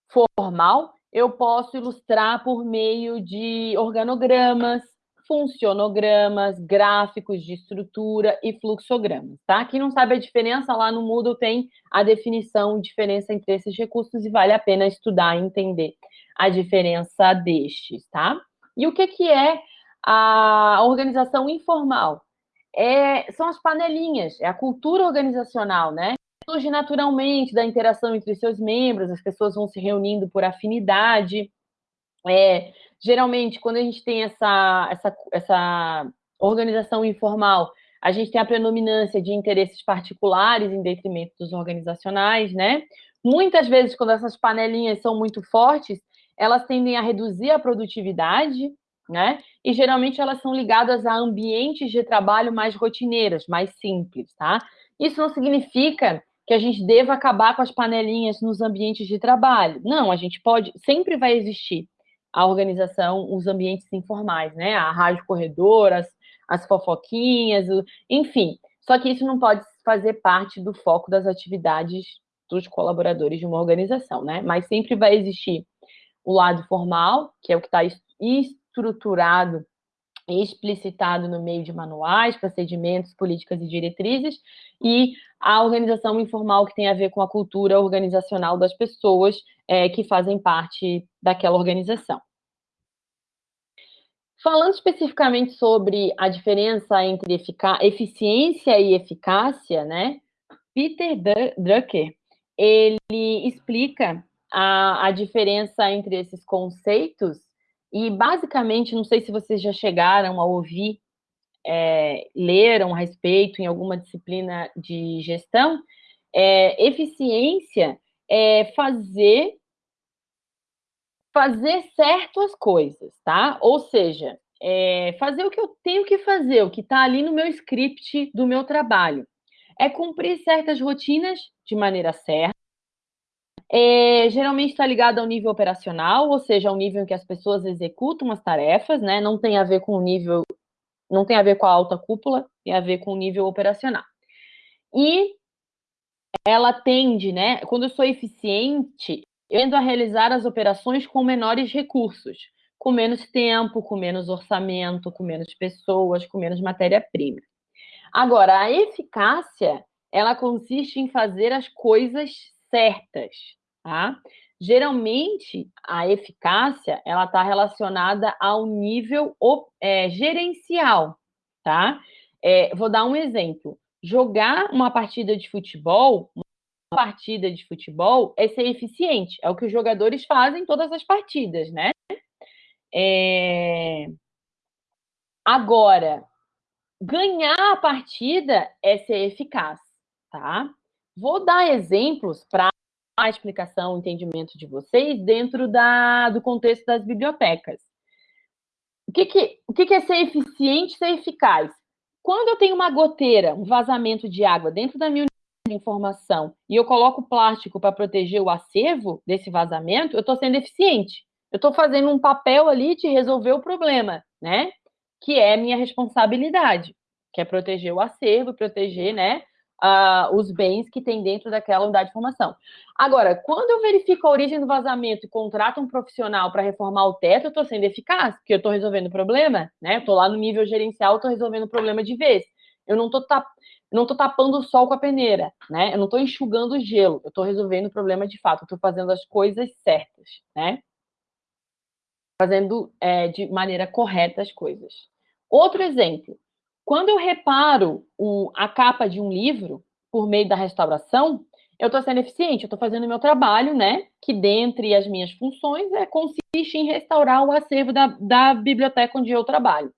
formal, eu posso ilustrar por meio de organogramas, funcionogramas, gráficos de estrutura e fluxogramas, tá? Quem não sabe a diferença, lá no Moodle tem a definição, diferença entre esses recursos e vale a pena estudar e entender a diferença destes, tá? E o que, que é a organização informal? é, são as panelinhas, é a cultura organizacional, né? Surge naturalmente da interação entre seus membros, as pessoas vão se reunindo por afinidade. É, geralmente, quando a gente tem essa, essa, essa organização informal, a gente tem a predominância de interesses particulares em detrimento dos organizacionais, né? Muitas vezes, quando essas panelinhas são muito fortes, elas tendem a reduzir a produtividade, né? E geralmente elas são ligadas a ambientes de trabalho mais rotineiros, mais simples, tá? Isso não significa que a gente deva acabar com as panelinhas nos ambientes de trabalho. Não, a gente pode, sempre vai existir a organização, os ambientes informais, né? A rádio corredor, as, as fofoquinhas, o, enfim. Só que isso não pode fazer parte do foco das atividades dos colaboradores de uma organização, né? Mas sempre vai existir o lado formal, que é o que está estruturado explicitado no meio de manuais, procedimentos, políticas e diretrizes, e a organização informal que tem a ver com a cultura organizacional das pessoas é, que fazem parte daquela organização. Falando especificamente sobre a diferença entre eficiência e eficácia, né? Peter Drucker, ele explica a, a diferença entre esses conceitos e, basicamente, não sei se vocês já chegaram a ouvir, é, leram a respeito em alguma disciplina de gestão, é, eficiência é fazer fazer certo as coisas, tá? Ou seja, é fazer o que eu tenho que fazer, o que está ali no meu script do meu trabalho. É cumprir certas rotinas de maneira certa, é, geralmente está ligado ao nível operacional, ou seja, ao nível em que as pessoas executam as tarefas, né? Não tem a ver com o nível, não tem a ver com a alta cúpula, tem a ver com o nível operacional. E ela tende, né? Quando eu sou eficiente, eu tendo a realizar as operações com menores recursos, com menos tempo, com menos orçamento, com menos pessoas, com menos matéria-prima. Agora, a eficácia, ela consiste em fazer as coisas certas, tá? Geralmente, a eficácia, ela está relacionada ao nível é, gerencial, tá? É, vou dar um exemplo. Jogar uma partida de futebol, uma partida de futebol é ser eficiente, é o que os jogadores fazem em todas as partidas, né? É... Agora, ganhar a partida é ser eficaz, tá? Vou dar exemplos para a explicação, o entendimento de vocês dentro da, do contexto das bibliotecas. O que, que, o que, que é ser eficiente, ser eficaz? Quando eu tenho uma goteira, um vazamento de água dentro da minha de informação e eu coloco plástico para proteger o acervo desse vazamento, eu estou sendo eficiente. Eu estou fazendo um papel ali de resolver o problema, né? Que é minha responsabilidade, que é proteger o acervo, proteger, né? Uh, os bens que tem dentro daquela unidade de formação. Agora, quando eu verifico a origem do vazamento e contrato um profissional para reformar o teto, eu estou sendo eficaz, porque eu estou resolvendo o problema, né? Estou lá no nível gerencial, estou resolvendo o problema de vez. Eu não estou não tapando o sol com a peneira, né? Eu não estou enxugando o gelo, eu estou resolvendo o problema de fato, estou fazendo as coisas certas, né? Fazendo é, de maneira correta as coisas. Outro exemplo, quando eu reparo o, a capa de um livro por meio da restauração, eu estou sendo eficiente, eu estou fazendo o meu trabalho, né? Que dentre as minhas funções é consiste em restaurar o acervo da, da biblioteca onde eu trabalho.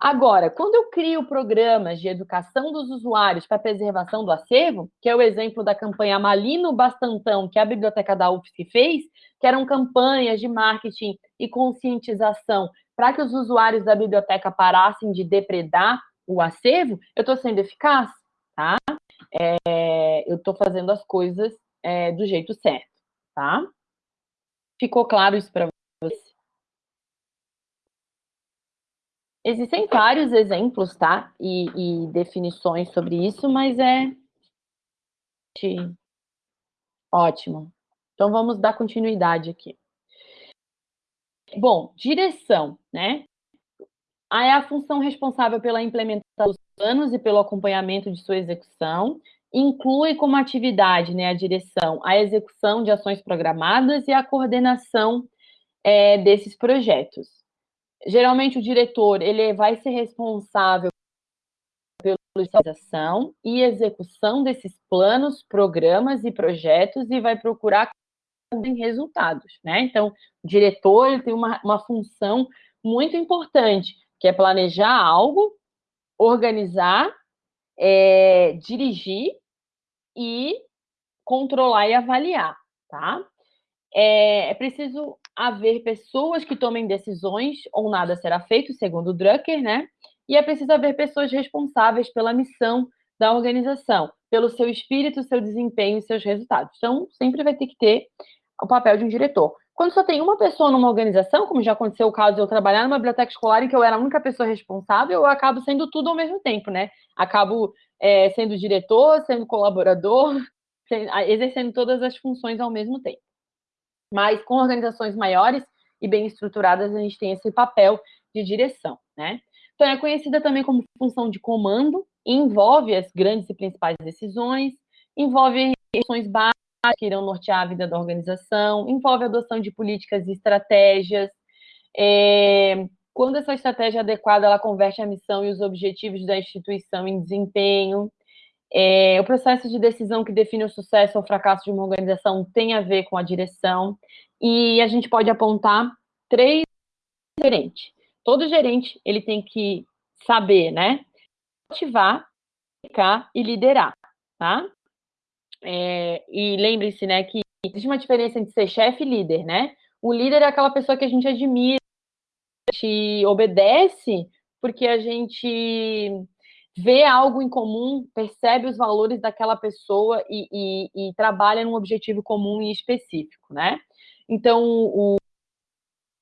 Agora, quando eu crio programas de educação dos usuários para preservação do acervo, que é o exemplo da campanha Malino Bastantão, que a Biblioteca da UFSC fez, que eram campanhas de marketing e conscientização para que os usuários da biblioteca parassem de depredar o acervo, eu estou sendo eficaz, tá? É, eu estou fazendo as coisas é, do jeito certo, tá? Ficou claro isso para você? Existem vários exemplos, tá? E, e definições sobre isso, mas é... Ótimo. Então, vamos dar continuidade aqui. Bom, direção, né? É a função responsável pela implementação dos planos e pelo acompanhamento de sua execução, inclui como atividade né, a direção, a execução de ações programadas e a coordenação é, desses projetos. Geralmente o diretor ele vai ser responsável pela realização e execução desses planos, programas e projetos e vai procurar em resultados, né? Então, o diretor ele tem uma, uma função muito importante, que é planejar algo, organizar, é, dirigir e controlar e avaliar, tá? É, é, preciso haver pessoas que tomem decisões ou nada será feito, segundo o Drucker, né? E é preciso haver pessoas responsáveis pela missão da organização, pelo seu espírito, seu desempenho e seus resultados. Então, sempre vai ter que ter o papel de um diretor. Quando só tem uma pessoa numa organização, como já aconteceu o caso de eu trabalhar numa biblioteca escolar em que eu era a única pessoa responsável, eu acabo sendo tudo ao mesmo tempo, né? Acabo é, sendo diretor, sendo colaborador, exercendo todas as funções ao mesmo tempo. Mas com organizações maiores e bem estruturadas, a gente tem esse papel de direção, né? Então, é conhecida também como função de comando, envolve as grandes e principais decisões, envolve ações básicas, que irão nortear a vida da organização, envolve a adoção de políticas e estratégias. É, quando essa estratégia é adequada, ela converte a missão e os objetivos da instituição em desempenho. É, o processo de decisão que define o sucesso ou fracasso de uma organização tem a ver com a direção. E a gente pode apontar três gerentes. Todo gerente ele tem que saber, né? Motivar, explicar e liderar, tá? É, e lembre-se, né, que existe uma diferença entre ser chefe e líder, né? O líder é aquela pessoa que a gente admira, a gente obedece porque a gente vê algo em comum, percebe os valores daquela pessoa e, e, e trabalha num objetivo comum e específico, né? Então, o,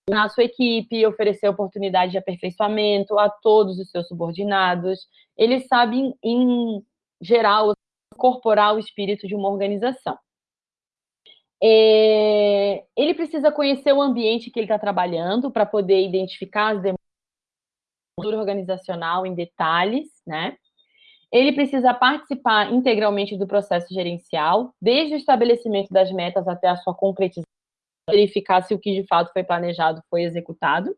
na sua equipe, oferecer oportunidade de aperfeiçoamento a todos os seus subordinados. Ele sabe, em, em geral, incorporar o espírito de uma organização. É, ele precisa conhecer o ambiente que ele está trabalhando para poder identificar as demandas organizacional em detalhes, né? Ele precisa participar integralmente do processo gerencial, desde o estabelecimento das metas até a sua concretização, verificar se o que de fato foi planejado foi executado.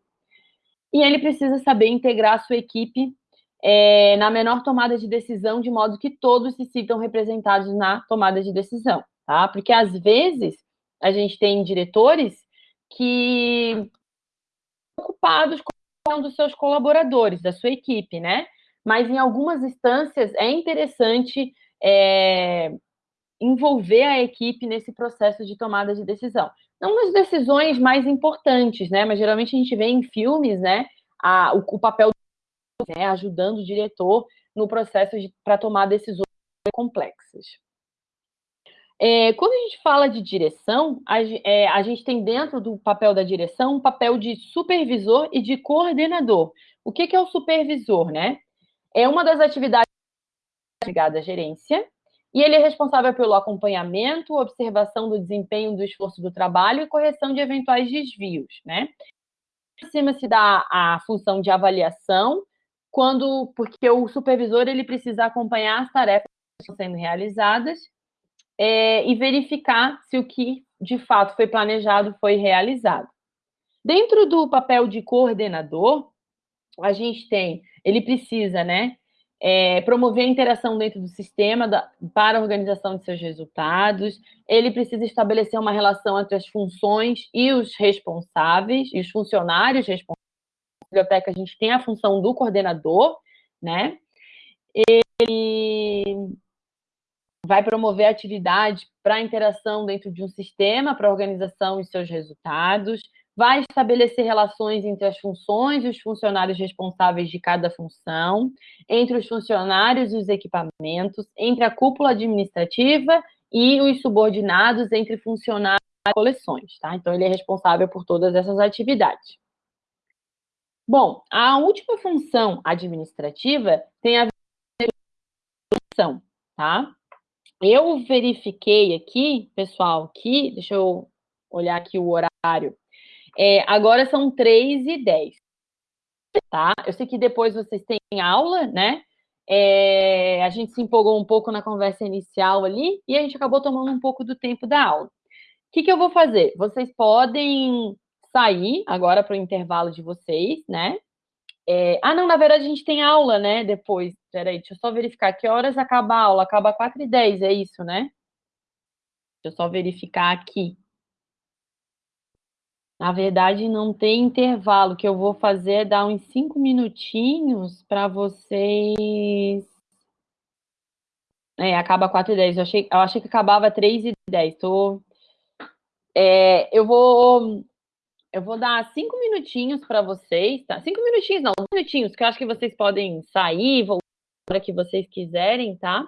E ele precisa saber integrar a sua equipe é, na menor tomada de decisão, de modo que todos se sintam representados na tomada de decisão, tá? Porque às vezes a gente tem diretores que ocupados com dos seus colaboradores, da sua equipe, né? Mas em algumas instâncias é interessante é, envolver a equipe nesse processo de tomada de decisão. Não nas decisões mais importantes, né? Mas geralmente a gente vê em filmes, né? A, o, o papel né, ajudando o diretor no processo para tomar decisões complexas. É, quando a gente fala de direção, a, é, a, gente tem dentro do papel da direção um papel de supervisor e de coordenador. O que, que é o supervisor, né? É uma das atividades ligadas à gerência, e ele é responsável pelo acompanhamento, observação do desempenho do esforço do trabalho e correção de eventuais desvios, né? Cima se dá a função de avaliação quando porque o supervisor ele precisa acompanhar as tarefas que estão sendo realizadas é, e verificar se o que de fato foi planejado foi realizado. Dentro do papel de coordenador, a gente tem, ele precisa, né, é, promover a interação dentro do sistema da, para a organização de seus resultados, ele precisa estabelecer uma relação entre as funções e os responsáveis, e os funcionários responsáveis, biblioteca, a gente tem a função do coordenador, né? Ele vai promover atividade para interação dentro de um sistema, para organização e seus resultados, vai estabelecer relações entre as funções e os funcionários responsáveis de cada função, entre os funcionários e os equipamentos, entre a cúpula administrativa e os subordinados, entre funcionários e coleções, tá? Então, ele é responsável por todas essas atividades. Bom, a última função administrativa tem a ver com tá? Eu verifiquei aqui, pessoal, aqui, deixa eu olhar aqui o horário, é, agora são 3 e 10, tá? Eu sei que depois vocês têm aula, né? É, a gente se empolgou um pouco na conversa inicial ali e a gente acabou tomando um pouco do tempo da aula. O que, que eu vou fazer? Vocês podem sair agora para o intervalo de vocês, né? É, ah, não, na verdade a gente tem aula, né? Depois. Peraí, deixa eu só verificar. Que horas acaba a aula? Acaba 4 e 10, é isso, né? Deixa eu só verificar aqui. Na verdade, não tem intervalo. O que eu vou fazer é dar uns cinco minutinhos para vocês. É, acaba 4 e 10. Eu achei, eu achei que acabava 3 e 10. Tô... É, eu vou eu vou dar cinco minutinhos para vocês, tá? Cinco minutinhos, não, minutinhos, que eu acho que vocês podem sair, voltar para que vocês quiserem, tá?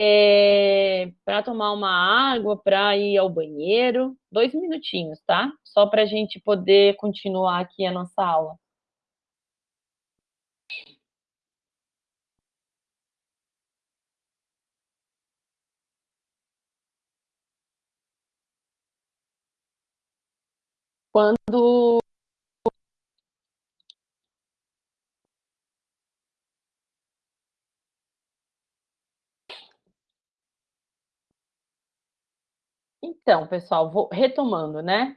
é, para tomar uma água, para ir ao banheiro, dois minutinhos, tá? Só para a gente poder continuar aqui a nossa aula. Quando Então, pessoal, vou retomando, né?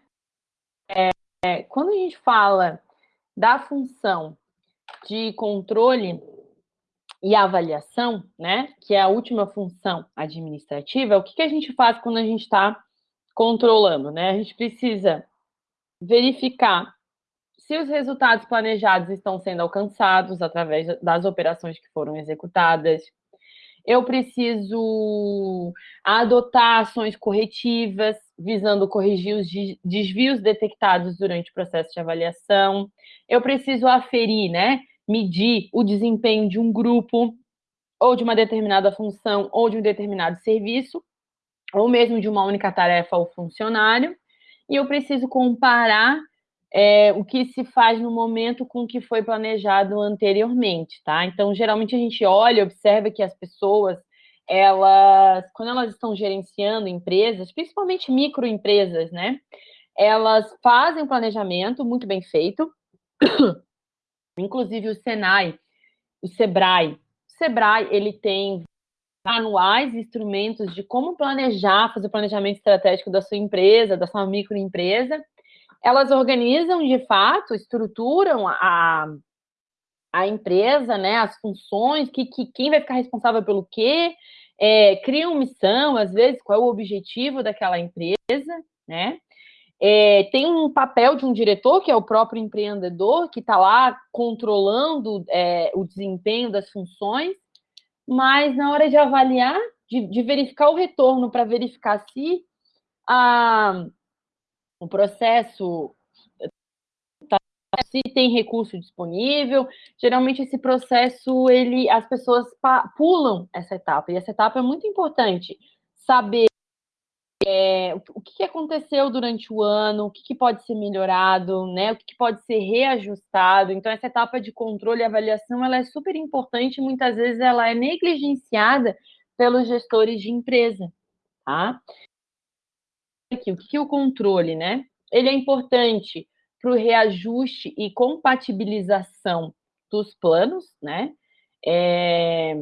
É, é, quando a gente fala da função de controle e avaliação, né, que é a última função administrativa, o que, que a gente faz quando a gente está controlando, né? A gente precisa verificar se os resultados planejados estão sendo alcançados através das operações que foram executadas, eu preciso adotar ações corretivas, visando corrigir os desvios detectados durante o processo de avaliação. Eu preciso aferir, né, medir o desempenho de um grupo, ou de uma determinada função, ou de um determinado serviço, ou mesmo de uma única tarefa ou funcionário. E eu preciso comparar é, o que se faz no momento com o que foi planejado anteriormente, tá? Então, geralmente a gente olha, observa que as pessoas, elas, quando elas estão gerenciando empresas, principalmente microempresas, né? Elas fazem um planejamento muito bem feito, inclusive o Senai, o Sebrae. O Sebrae, ele tem manuais, instrumentos de como planejar, fazer o planejamento estratégico da sua empresa, da sua microempresa, elas organizam de fato, estruturam a, a empresa, né, as funções, que, que quem vai ficar responsável pelo quê, é, criam missão, às vezes, qual é o objetivo daquela empresa, né? É, tem um papel de um diretor, que é o próprio empreendedor, que está lá controlando é, o desempenho das funções, mas na hora de avaliar, de, de verificar o retorno para verificar se a, o processo se tem recurso disponível. Geralmente esse processo ele as pessoas pulam essa etapa e essa etapa é muito importante saber é, o que aconteceu durante o ano, o que pode ser melhorado, né? O que pode ser reajustado. Então essa etapa de controle e avaliação ela é super importante. Muitas vezes ela é negligenciada pelos gestores de empresa, tá? aqui, o que é o controle, né? Ele é importante para o reajuste e compatibilização dos planos, né? É,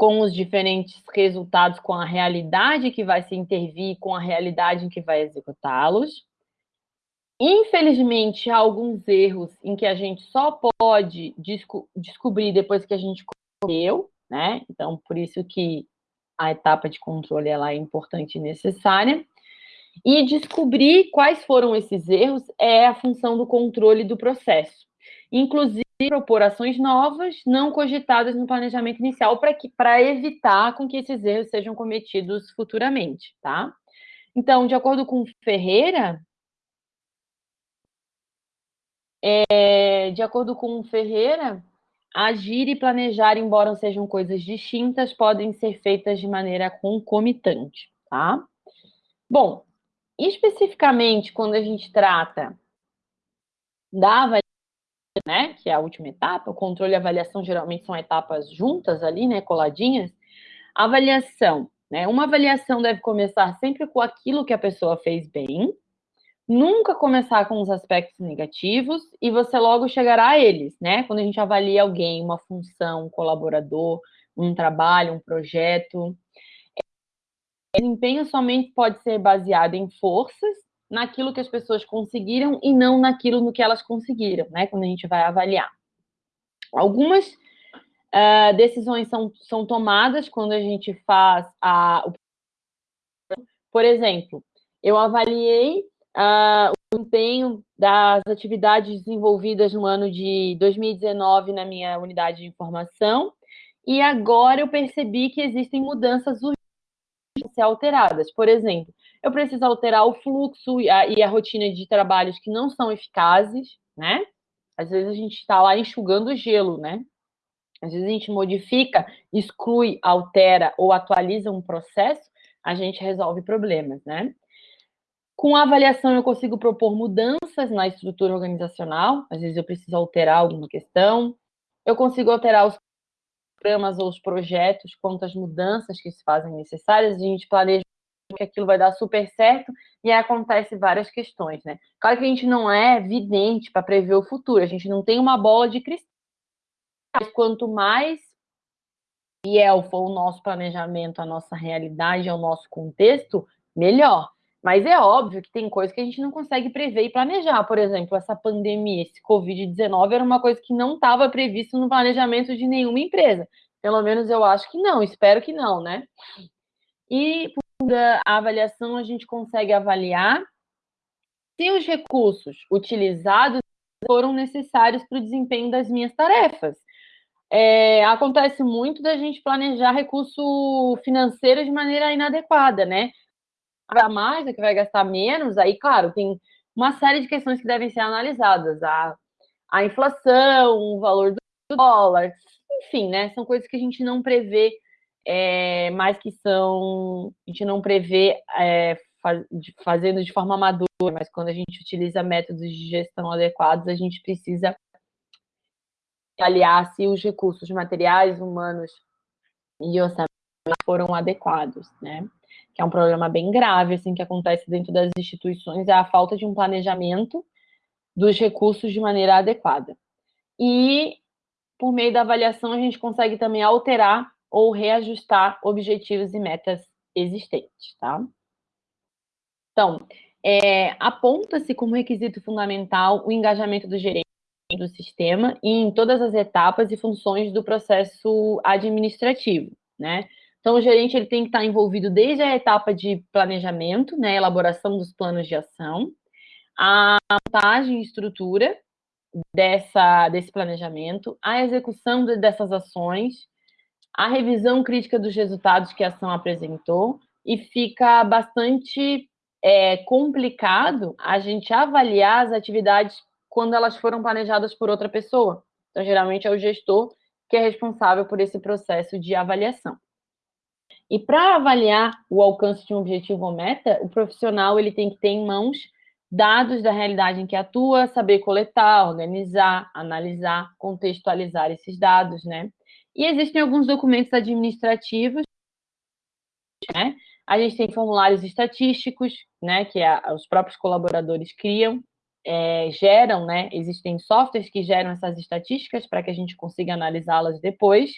com os diferentes resultados, com a realidade que vai se intervir, com a realidade em que vai executá-los. Infelizmente, há alguns erros em que a gente só pode desco descobrir depois que a gente correu, né? Então, por isso que a etapa de controle ela é importante e necessária. E descobrir quais foram esses erros é a função do controle do processo. inclusive propor ações novas, não cogitadas no planejamento inicial, para evitar com que esses erros sejam cometidos futuramente, tá? Então, de acordo com Ferreira, é, de acordo com Ferreira, agir e planejar, embora sejam coisas distintas, podem ser feitas de maneira concomitante, tá? Bom, especificamente quando a gente trata da né, que é a última etapa, o controle e avaliação geralmente são etapas juntas ali, né, coladinhas. Avaliação, né, uma avaliação deve começar sempre com aquilo que a pessoa fez bem, nunca começar com os aspectos negativos e você logo chegará a eles, né? Quando a gente avalia alguém, uma função, um colaborador, um trabalho, um projeto. O desempenho somente pode ser baseado em forças, naquilo que as pessoas conseguiram e não naquilo no que elas conseguiram, né? Quando a gente vai avaliar. Algumas uh, decisões são, são tomadas quando a gente faz a. Por exemplo, eu avaliei uh, o desempenho das atividades desenvolvidas no ano de 2019 na minha unidade de informação, e agora eu percebi que existem mudanças urgentes a ser alteradas. Por exemplo, eu preciso alterar o fluxo e a, e a rotina de trabalhos que não são eficazes, né? Às vezes a gente está lá enxugando gelo, né? Às vezes a gente modifica, exclui, altera ou atualiza um processo, a gente resolve problemas, né? Com a avaliação, eu consigo propor mudanças na estrutura organizacional. Às vezes, eu preciso alterar alguma questão. Eu consigo alterar os programas ou os projetos quanto às mudanças que se fazem necessárias. A gente planeja que aquilo vai dar super certo e aí acontece várias questões, né? Claro que a gente não é vidente para prever o futuro. A gente não tem uma bola de cristal. Mas quanto mais fiel for o nosso planejamento, a nossa realidade, ao nosso contexto, melhor. Mas é óbvio que tem coisas que a gente não consegue prever e planejar. Por exemplo, essa pandemia, esse Covid-19 era uma coisa que não estava previsto no planejamento de nenhuma empresa. Pelo menos eu acho que não, espero que não, né? E a avaliação, a gente consegue avaliar se os recursos utilizados foram necessários para o desempenho das minhas tarefas. É, acontece muito da gente planejar recurso financeiro de maneira inadequada, né? gastar mais, a que vai gastar menos, aí, claro, tem uma série de questões que devem ser analisadas. A, a inflação, o valor do dólar, enfim, né? São coisas que a gente não prevê, é, mas que são. A gente não prevê é, faz, de, fazendo de forma madura, mas quando a gente utiliza métodos de gestão adequados, a gente precisa avaliar se os recursos materiais, humanos e orçamentos foram adequados, né? que é um problema bem grave, assim, que acontece dentro das instituições, é a falta de um planejamento dos recursos de maneira adequada. E, por meio da avaliação, a gente consegue também alterar ou reajustar objetivos e metas existentes, tá? Então, é, aponta-se como requisito fundamental o engajamento do gerente do sistema em todas as etapas e funções do processo administrativo, né? Então, o gerente ele tem que estar envolvido desde a etapa de planejamento, né, elaboração dos planos de ação, a montagem e estrutura dessa, desse planejamento, a execução de, dessas ações, a revisão crítica dos resultados que a ação apresentou, e fica bastante é, complicado a gente avaliar as atividades quando elas foram planejadas por outra pessoa. Então, geralmente é o gestor que é responsável por esse processo de avaliação. E para avaliar o alcance de um objetivo ou meta, o profissional ele tem que ter em mãos dados da realidade em que atua, saber coletar, organizar, analisar, contextualizar esses dados, né? E existem alguns documentos administrativos, né? A gente tem formulários estatísticos, né? Que a, os próprios colaboradores criam, é, geram, né? Existem softwares que geram essas estatísticas para que a gente consiga analisá-las depois.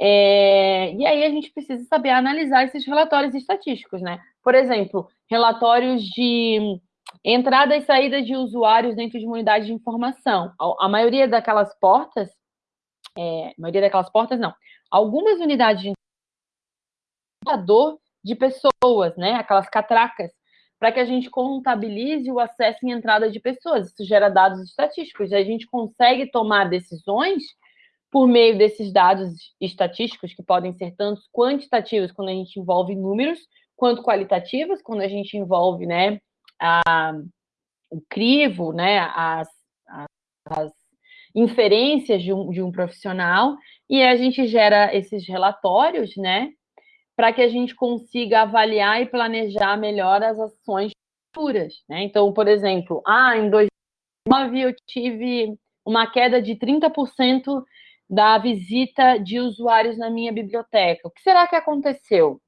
É, e aí a gente precisa saber analisar esses relatórios estatísticos, né? Por exemplo, relatórios de entrada e saída de usuários dentro de uma unidade de informação. A, a maioria daquelas portas, é, maioria daquelas portas não, algumas unidades de de pessoas, né? Aquelas catracas para que a gente contabilize o acesso e entrada de pessoas. Isso gera dados estatísticos. A gente consegue tomar decisões por meio desses dados estatísticos, que podem ser tanto quantitativos, quando a gente envolve números, quanto qualitativos, quando a gente envolve né, a, o crivo, né, as, as inferências de um, de um profissional, e a gente gera esses relatórios, né, para que a gente consiga avaliar e planejar melhor as ações futuras. Né? Então, por exemplo, ah, em 2009 eu tive uma queda de 30% da visita de usuários na minha biblioteca. O que será que aconteceu?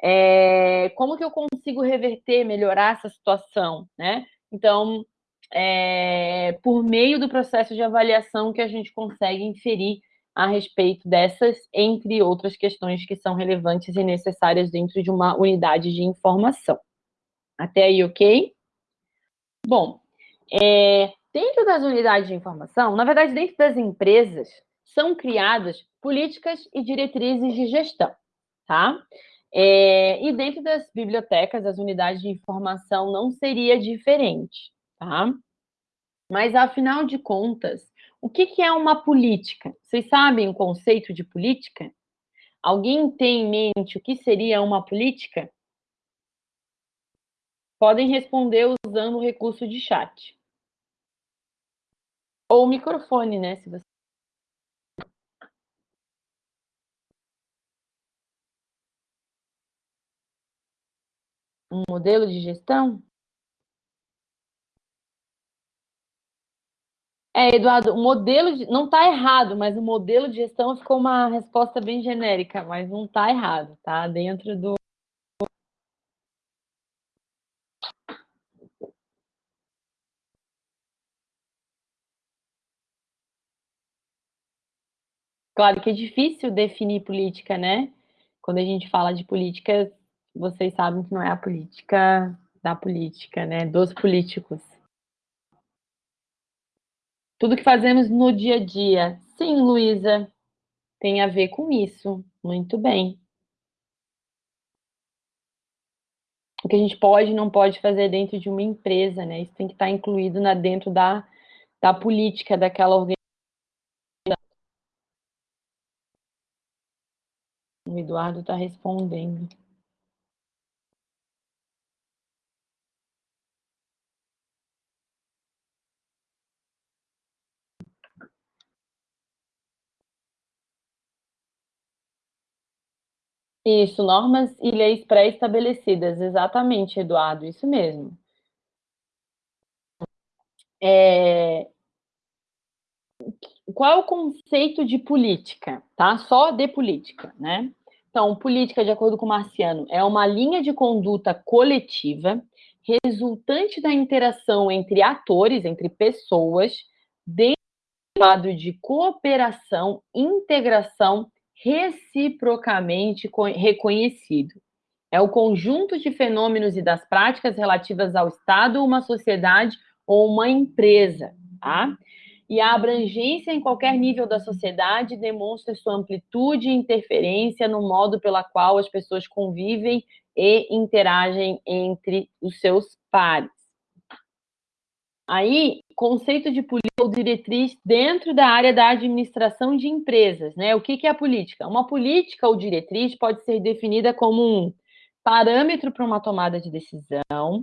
É, como que eu consigo reverter, melhorar essa situação? Né? Então, é, por meio do processo de avaliação que a gente consegue inferir a respeito dessas, entre outras questões que são relevantes e necessárias dentro de uma unidade de informação. Até aí, ok? Bom, é, dentro das unidades de informação, na verdade, dentro das empresas, são criadas políticas e diretrizes de gestão, tá? É, e dentro das bibliotecas, as unidades de informação não seria diferente, tá? Mas, afinal de contas, o que, que é uma política? Vocês sabem o conceito de política? Alguém tem em mente o que seria uma política? Podem responder usando o recurso de chat. Ou o microfone, né? Se você... Um modelo de gestão? É, Eduardo, o modelo de... não está errado, mas o modelo de gestão ficou uma resposta bem genérica, mas não está errado, tá? Dentro do. Claro que é difícil definir política, né? Quando a gente fala de política, vocês sabem que não é a política da política, né? Dos políticos. Tudo que fazemos no dia a dia. Sim, Luísa, tem a ver com isso. Muito bem. O que a gente pode e não pode fazer dentro de uma empresa, né? Isso tem que estar incluído na, dentro da, da política daquela organização. O Eduardo está respondendo. Isso, normas e leis pré-estabelecidas, exatamente, Eduardo, isso mesmo. É... Qual é o conceito de política, tá? Só de política, né? Então, política, de acordo com o Marciano, é uma linha de conduta coletiva resultante da interação entre atores, entre pessoas, dentro do quadro de cooperação, integração reciprocamente reconhecido. É o conjunto de fenômenos e das práticas relativas ao Estado, uma sociedade ou uma empresa, tá? E a abrangência em qualquer nível da sociedade demonstra sua amplitude e interferência no modo pela qual as pessoas convivem e interagem entre os seus pares. Aí, conceito de política ou diretriz dentro da área da administração de empresas, né? O que, que é a política? Uma política ou diretriz pode ser definida como um parâmetro para uma tomada de decisão.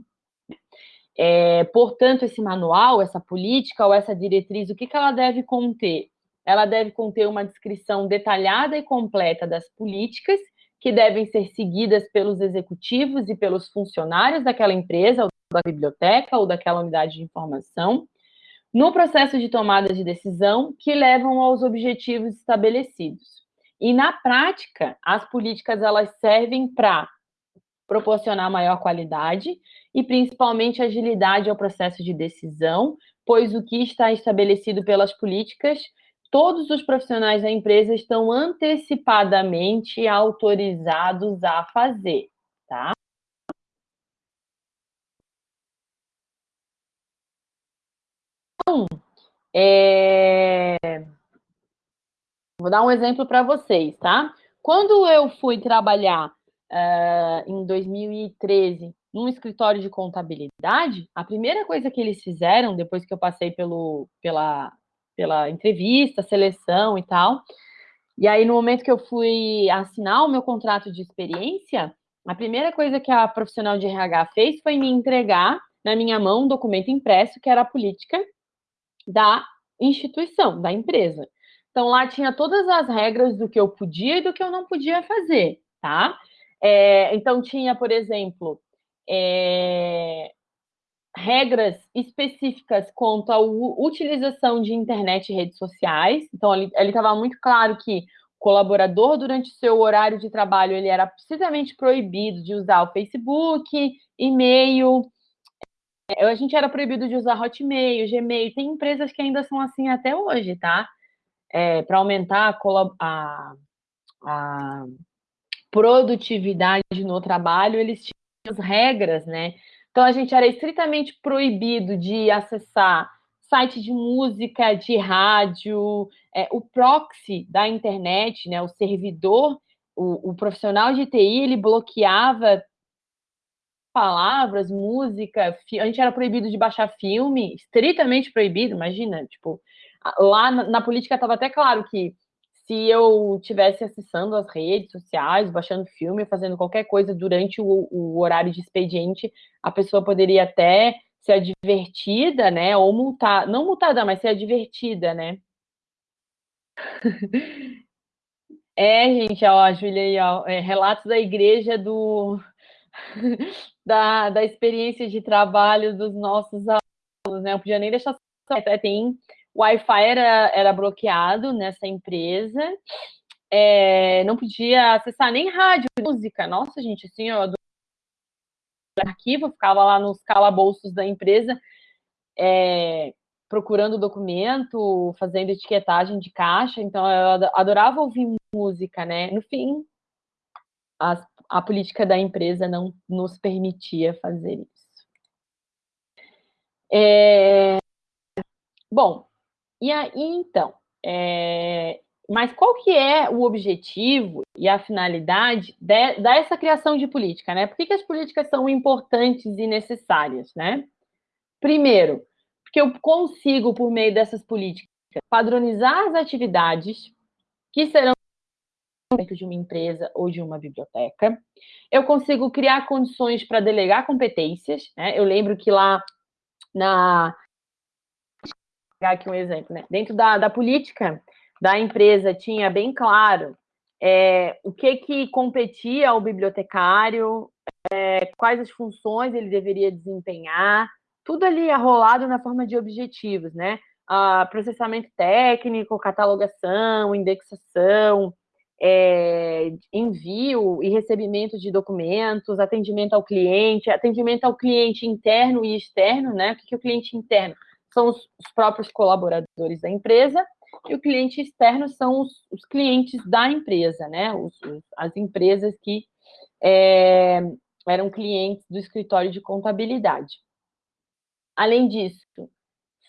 É, portanto, esse manual, essa política ou essa diretriz, o que, que ela deve conter? Ela deve conter uma descrição detalhada e completa das políticas que devem ser seguidas pelos executivos e pelos funcionários daquela empresa da biblioteca ou daquela unidade de informação, no processo de tomada de decisão que levam aos objetivos estabelecidos. E na prática, as políticas elas servem para proporcionar maior qualidade e principalmente agilidade ao processo de decisão, pois o que está estabelecido pelas políticas, todos os profissionais da empresa estão antecipadamente autorizados a fazer, tá? Então, é... vou dar um exemplo para vocês, tá? Quando eu fui trabalhar uh, em 2013 num escritório de contabilidade, a primeira coisa que eles fizeram, depois que eu passei pelo, pela, pela entrevista, seleção e tal, e aí no momento que eu fui assinar o meu contrato de experiência, a primeira coisa que a profissional de RH fez foi me entregar na minha mão um documento impresso que era a política da instituição, da empresa. Então lá tinha todas as regras do que eu podia e do que eu não podia fazer, tá? É, então tinha, por exemplo, é, regras específicas quanto à utilização de internet e redes sociais. Então, ele estava muito claro que o colaborador, durante o seu horário de trabalho, ele era precisamente proibido de usar o Facebook, e-mail. É, a gente era proibido de usar Hotmail, Gmail. Tem empresas que ainda são assim até hoje, tá? É, Para aumentar a, a produtividade no trabalho, eles tinham as regras, né? Então, a gente era estritamente proibido de acessar site de música, de rádio, é, o proxy da internet, né, o servidor, o, o, profissional de TI, ele bloqueava palavras, música, a gente era proibido de baixar filme, estritamente proibido, imagina, tipo, lá na, na política estava até claro que se eu tivesse acessando as redes sociais, baixando filme, fazendo qualquer coisa durante o, o, horário de expediente, a pessoa poderia até ser advertida, né? Ou multar, não multada, mas ser advertida, né? É, gente, ó, a Júlia aí, ó, é, relatos da igreja do da, da experiência de trabalho dos nossos alunos, né? Eu podia nem deixar tem o Wi-Fi era, era bloqueado nessa empresa, é, não podia acessar nem rádio, música. Nossa, gente, assim, eu arquivo, ficava lá nos calabouços da empresa, é, procurando documento, fazendo etiquetagem de caixa, então eu adorava ouvir música, né? No fim, a, a política da empresa não nos permitia fazer isso. É, bom, e aí, então, é... mas qual que é o objetivo e a finalidade de, dessa criação de política, né? Por que, que as políticas são importantes e necessárias, né? Primeiro, porque eu consigo, por meio dessas políticas, padronizar as atividades que serão dentro de uma empresa ou de uma biblioteca. Eu consigo criar condições para delegar competências. Né? Eu lembro que lá na pegar aqui um exemplo, né? Dentro da, da política da empresa tinha bem claro é, o que que competia ao bibliotecário, é, quais as funções ele deveria desempenhar, tudo ali arrolado na forma de objetivos, né? Ah, processamento técnico, catalogação, indexação, é, envio e recebimento de documentos, atendimento ao cliente, atendimento ao cliente interno e externo, né? O que é o cliente interno? são os, os próprios colaboradores da empresa, e o cliente externo são os, os clientes da empresa, né? Os, as empresas que é, eram clientes do escritório de contabilidade. Além disso,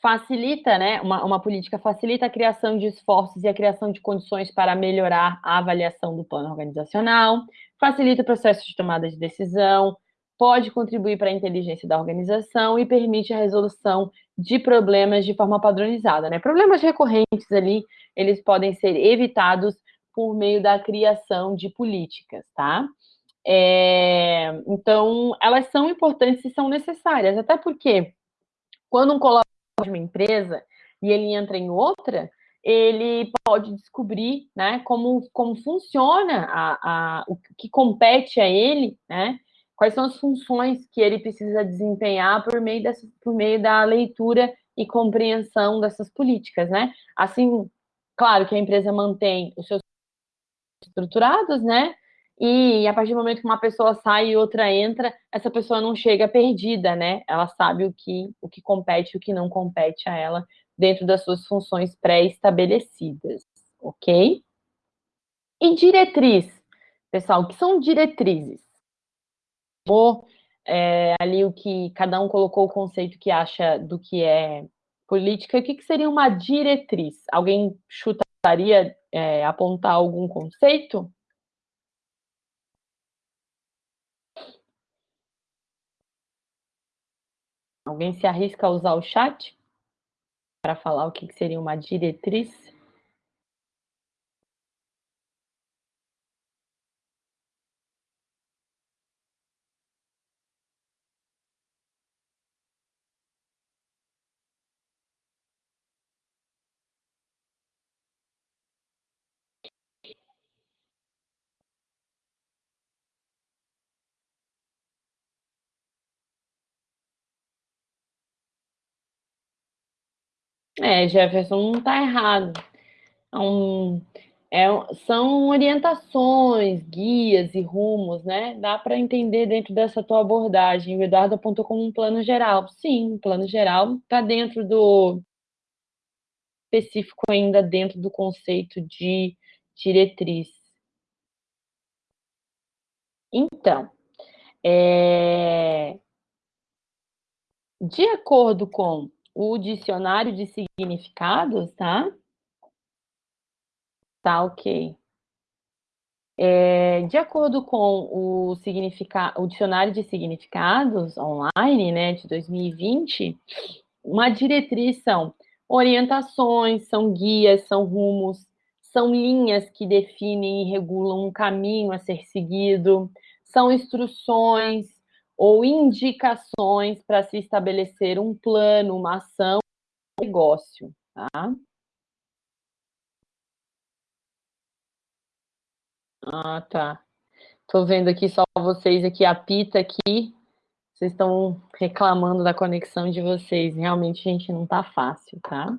facilita, né? Uma, uma política facilita a criação de esforços e a criação de condições para melhorar a avaliação do plano organizacional, facilita o processo de tomada de decisão, pode contribuir para a inteligência da organização e permite a resolução de problemas de forma padronizada. Né? Problemas recorrentes ali, eles podem ser evitados por meio da criação de políticas, tá? É, então, elas são importantes e são necessárias, até porque quando um colaborador de uma empresa e ele entra em outra, ele pode descobrir né, como, como funciona a, a, o que compete a ele, né? quais são as funções que ele precisa desempenhar por meio, dessa, por meio da leitura e compreensão dessas políticas, né? Assim, claro que a empresa mantém os seus estruturados, né? E a partir do momento que uma pessoa sai e outra entra, essa pessoa não chega perdida, né? Ela sabe o que, o que compete e o que não compete a ela dentro das suas funções pré-estabelecidas, ok? E diretriz, pessoal, o que são diretrizes? é, ali o que cada um colocou o conceito que acha do que é política, o que, que seria uma diretriz? Alguém chutaria, é, apontar algum conceito? Alguém se arrisca a usar o chat para falar o que seria uma diretriz? É, Jefferson, não está errado. É um, é, são orientações, guias e rumos, né? Dá para entender dentro dessa tua abordagem. O Eduardo apontou como um plano geral. Sim, um plano geral está dentro do específico ainda dentro do conceito de diretriz. Então, é... de acordo com o dicionário de significados, tá? Tá ok. É, de acordo com o, o dicionário de significados online, né, de 2020, uma diretriz são orientações, são guias, são rumos, são linhas que definem e regulam um caminho a ser seguido, são instruções, ou indicações para se estabelecer um plano, uma ação, um negócio, tá? Ah, tá. Tô vendo aqui só vocês aqui, a Pita aqui, vocês estão reclamando da conexão de vocês. Realmente, gente, não tá fácil, tá?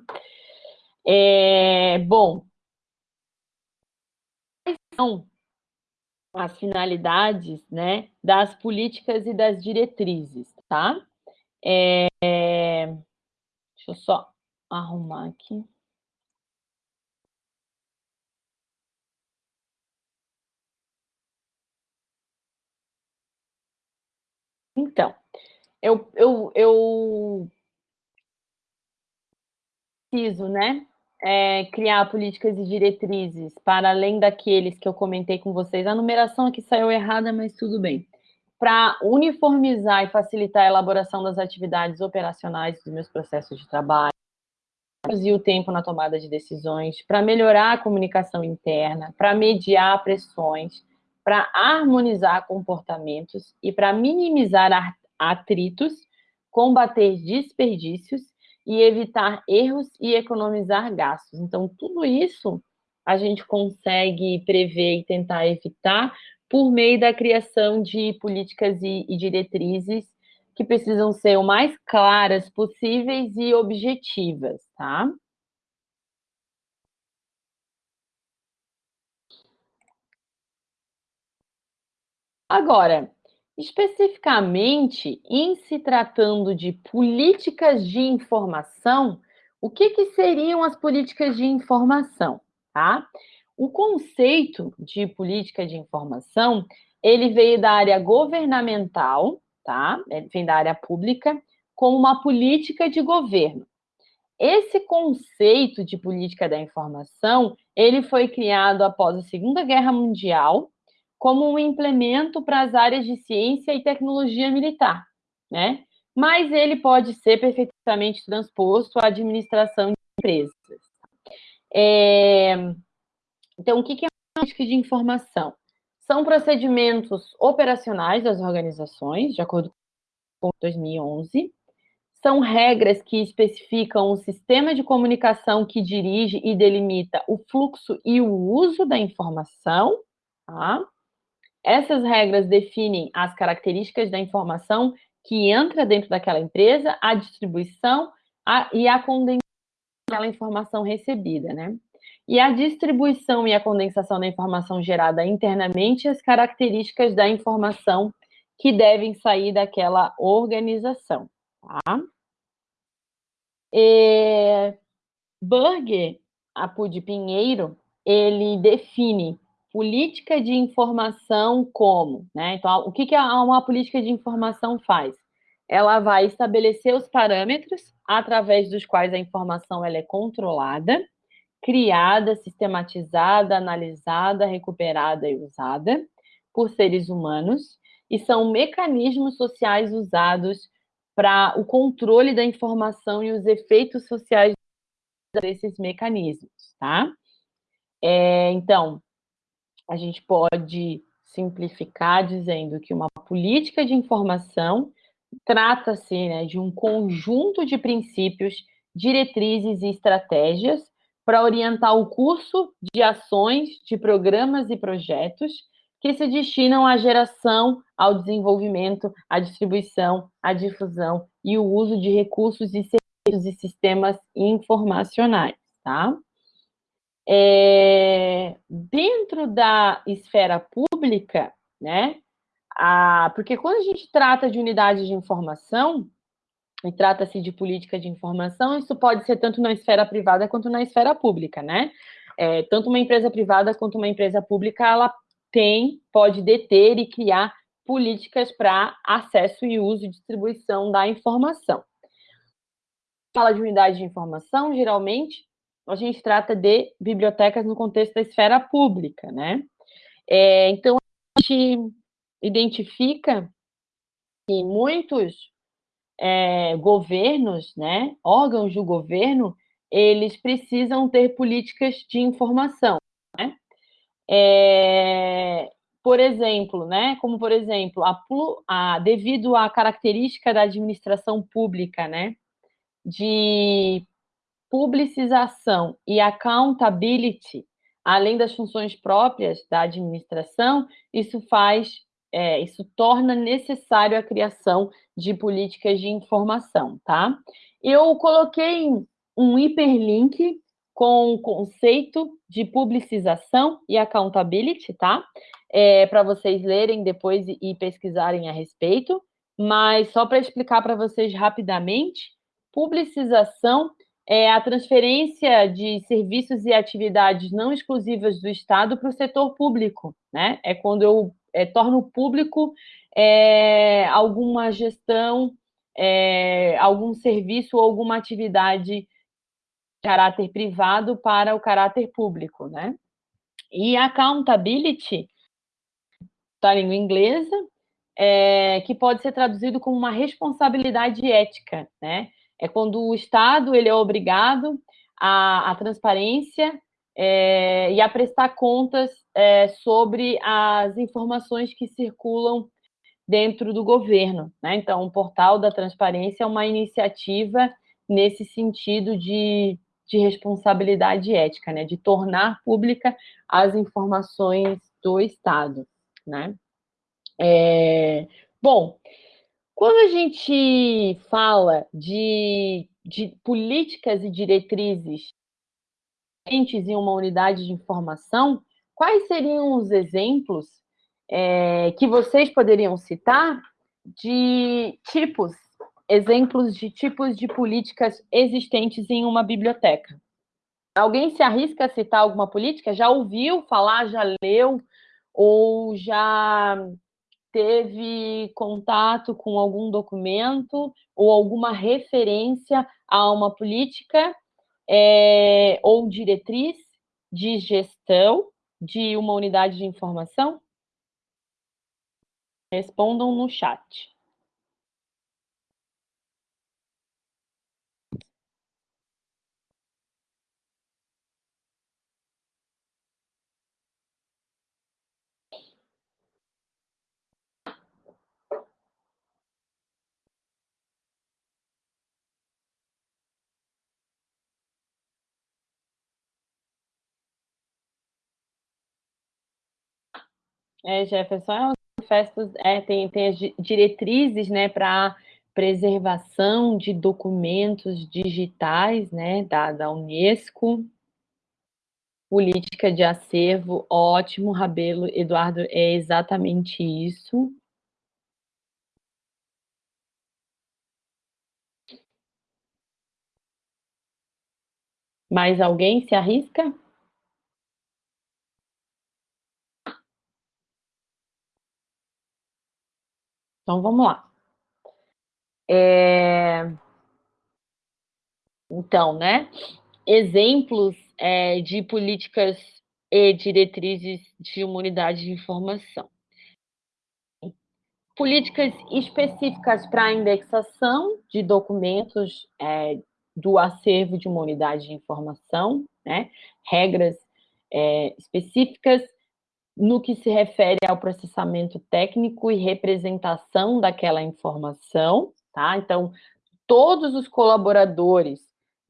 É, bom, quais são as finalidades né, das políticas e das diretrizes, tá? É, deixa eu só arrumar aqui. Então, eu, eu, eu preciso, né, é, criar políticas e diretrizes para além daqueles que eu comentei com vocês. A numeração aqui saiu errada, mas tudo bem. Para uniformizar e facilitar a elaboração das atividades operacionais dos meus processos de trabalho, reduzir o tempo na tomada de decisões, para melhorar a comunicação interna, para mediar pressões, para harmonizar comportamentos e para minimizar atritos, combater desperdícios e evitar erros e economizar gastos. Então, tudo isso a gente consegue prever e tentar evitar por meio da criação de políticas e, e diretrizes que precisam ser o mais claras possíveis e objetivas, tá? Agora, Especificamente, em se tratando de políticas de informação, o que, que seriam as políticas de informação? Tá? O conceito de política de informação, ele veio da área governamental, tá? Ele vem da área pública, como uma política de governo. Esse conceito de política da informação, ele foi criado após a Segunda Guerra Mundial, como um implemento para as áreas de ciência e tecnologia militar, né? Mas ele pode ser perfeitamente transposto à administração de empresas. É... Então, o que é a política de informação? São procedimentos operacionais das organizações, de acordo com 2011, são regras que especificam o sistema de comunicação que dirige e delimita o fluxo e o uso da informação, tá? Essas regras definem as características da informação que entra dentro daquela empresa, a distribuição a, e a condensação daquela informação recebida, né? E a distribuição e a condensação da informação gerada internamente, as características da informação que devem sair daquela organização, tá? E Burger, Apud Pinheiro, ele define política de informação como? Né? Então, o que, que uma política de informação faz? Ela vai estabelecer os parâmetros através dos quais a informação ela é controlada, criada, sistematizada, analisada, recuperada e usada por seres humanos, e são mecanismos sociais usados para o controle da informação e os efeitos sociais desses mecanismos, tá? É, então, a gente pode simplificar dizendo que uma política de informação trata-se né, de um conjunto de princípios, diretrizes e estratégias para orientar o curso de ações, de programas e projetos que se destinam à geração, ao desenvolvimento, à distribuição, à difusão e o uso de recursos e serviços e sistemas informacionais, tá? É, dentro da esfera pública, né, a, porque quando a gente trata de unidade de informação, e trata-se de política de informação, isso pode ser tanto na esfera privada quanto na esfera pública, né? É, tanto uma empresa privada quanto uma empresa pública, ela tem, pode deter e criar políticas para acesso e uso e distribuição da informação. Fala de unidade de informação, geralmente, a gente trata de bibliotecas no contexto da esfera pública, né? É, então, a gente identifica que muitos é, governos, né, órgãos do governo, eles precisam ter políticas de informação, né? É, por exemplo, né, como por exemplo, a, a, devido à característica da administração pública, né, de publicização e accountability, além das funções próprias da administração, isso faz, é, isso torna necessário a criação de políticas de informação, tá? Eu coloquei um hiperlink com o conceito de publicização e accountability, tá? É, para vocês lerem depois e pesquisarem a respeito, mas só para explicar para vocês rapidamente, publicização é a transferência de serviços e atividades não exclusivas do Estado para o setor público, né? É quando eu é, torno público é, alguma gestão, é, algum serviço ou alguma atividade de caráter privado para o caráter público, né? E accountability, da língua inglesa, é, que pode ser traduzido como uma responsabilidade ética, né? É quando o Estado ele é obrigado à, à transparência é, e a prestar contas é, sobre as informações que circulam dentro do governo. Né? Então, o Portal da Transparência é uma iniciativa nesse sentido de, de responsabilidade ética, né? de tornar pública as informações do Estado. Né? É, bom, quando a gente fala de, de políticas e diretrizes em uma unidade de informação, quais seriam os exemplos é, que vocês poderiam citar de tipos, exemplos de tipos de políticas existentes em uma biblioteca? Alguém se arrisca a citar alguma política? Já ouviu falar, já leu, ou já teve contato com algum documento ou alguma referência a uma política é, ou diretriz de gestão de uma unidade de informação? Respondam no chat. É, Jefferson, é, manifestos é, tem, tem as diretrizes né, para preservação de documentos digitais né, da, da Unesco, política de acervo, ótimo, Rabelo, Eduardo, é exatamente isso. Mais alguém se arrisca? Então, vamos lá. É... Então, né? Exemplos é, de políticas e diretrizes de uma unidade de informação. políticas específicas para a indexação de documentos é, do acervo de uma unidade de informação, né? regras é, específicas no que se refere ao processamento técnico e representação daquela informação, tá? Então, todos os colaboradores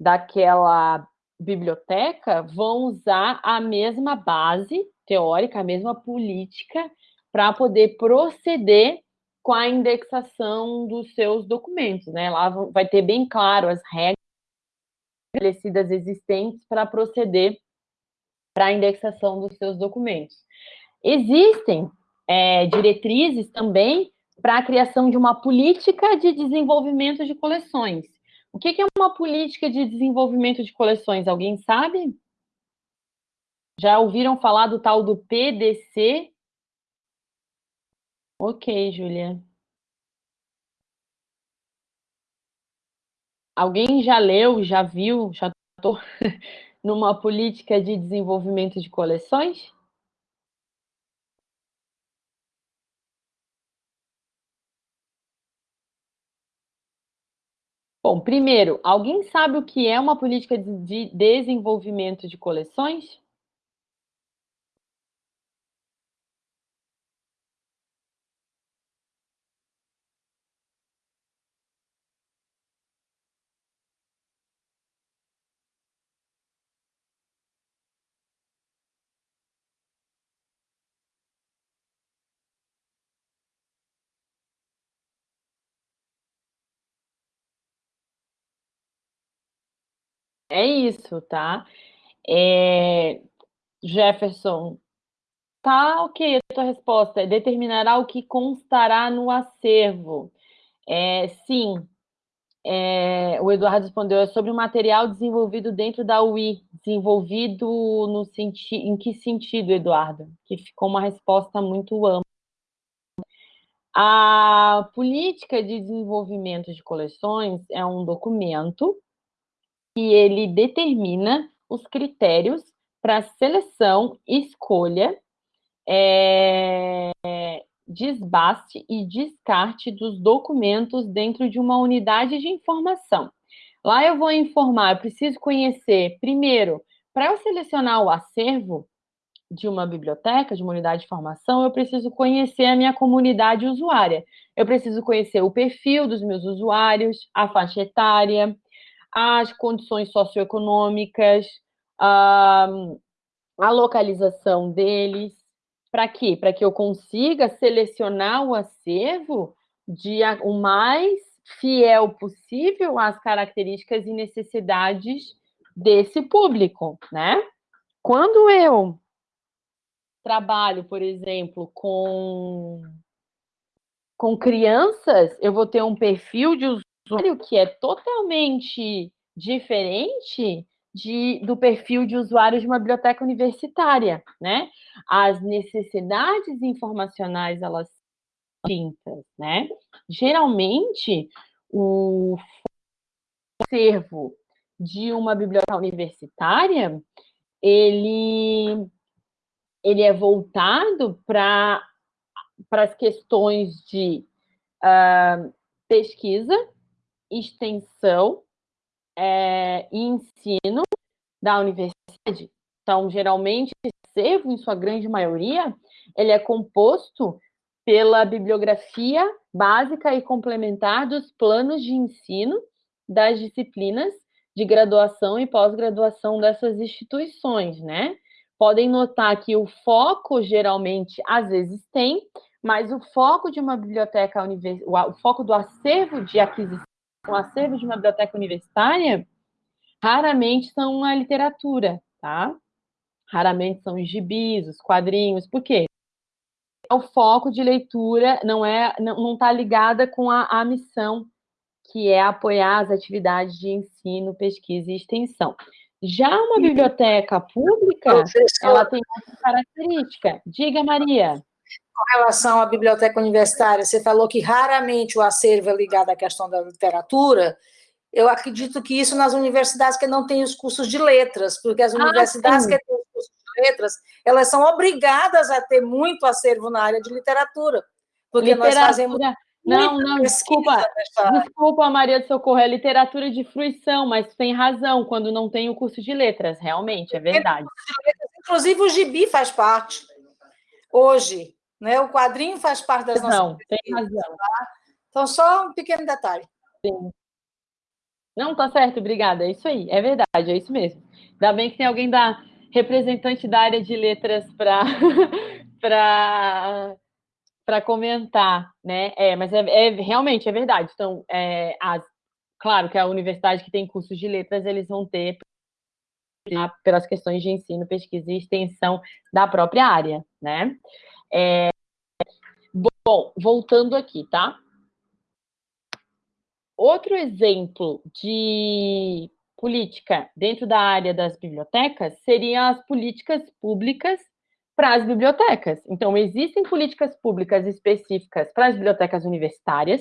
daquela biblioteca vão usar a mesma base teórica, a mesma política para poder proceder com a indexação dos seus documentos, né? Lá vai ter bem claro as regras estabelecidas existentes para proceder para a indexação dos seus documentos. Existem é, diretrizes também para a criação de uma política de desenvolvimento de coleções. O que é uma política de desenvolvimento de coleções? Alguém sabe? Já ouviram falar do tal do PDC? Ok, Julia. Alguém já leu, já viu, já estou numa política de desenvolvimento de coleções? Bom, primeiro, alguém sabe o que é uma política de desenvolvimento de coleções? É isso, tá? É... Jefferson, tá ok a tua resposta, é determinará o que constará no acervo. É, sim, é, o Eduardo respondeu, é sobre o material desenvolvido dentro da UI, desenvolvido no senti em que sentido, Eduardo? Que ficou uma resposta muito ampla. A política de desenvolvimento de coleções é um documento que ele determina os critérios para seleção, escolha, é, desbaste e descarte dos documentos dentro de uma unidade de informação. Lá eu vou informar, eu preciso conhecer, primeiro, para eu selecionar o acervo de uma biblioteca, de uma unidade de informação, eu preciso conhecer a minha comunidade usuária. Eu preciso conhecer o perfil dos meus usuários, a faixa etária, as condições socioeconômicas, a, a localização deles. Para quê? Para que eu consiga selecionar o acervo de o mais fiel possível às características e necessidades desse público, né? Quando eu trabalho, por exemplo, com, com crianças, eu vou ter um perfil de usuário que é totalmente diferente de, do perfil de usuário de uma biblioteca universitária, né? As necessidades informacionais, elas são distintas, né? Geralmente, o acervo de uma biblioteca universitária, ele, ele é voltado para as questões de uh, pesquisa, extensão é, e ensino da universidade. Então, geralmente, esse acervo, em sua grande maioria, ele é composto pela bibliografia básica e complementar dos planos de ensino das disciplinas de graduação e pós-graduação dessas instituições, né? Podem notar que o foco, geralmente, às vezes tem, mas o foco de uma biblioteca, o foco do acervo de aquisição o acervo de uma biblioteca universitária, raramente são a literatura, tá? Raramente são os gibis, os quadrinhos, por quê? O foco de leitura não é não está ligada com a, a missão, que é apoiar as atividades de ensino, pesquisa e extensão. Já uma biblioteca pública, ela tem essa característica. Diga, Maria com relação à biblioteca universitária, você falou que raramente o acervo é ligado à questão da literatura. Eu acredito que isso nas universidades que não têm os cursos de letras, porque as ah, universidades que têm os cursos de letras, elas são obrigadas a ter muito acervo na área de literatura, Porque literatura... nós fazemos não, não, desculpa, desculpa, Maria do Socorro, é literatura de fruição, mas tem razão, quando não tem o curso de letras, realmente, é verdade. Inclusive o gibi faz parte, hoje, né? o quadrinho faz parte das nossas... Não, tem razão. Tá? Então, só um pequeno detalhe. Sim. Não, tá certo, obrigada, é isso aí, é verdade, é isso mesmo. Ainda bem que tem alguém da representante da área de letras para para comentar, né? É, mas é, é, realmente é verdade. Então, é, as, claro que a universidade que tem cursos de letras, eles vão ter pelas questões de ensino, pesquisa e extensão da própria área, né? É, bom, voltando aqui, tá? Outro exemplo de política dentro da área das bibliotecas seriam as políticas públicas para as bibliotecas. Então, existem políticas públicas específicas para as bibliotecas universitárias,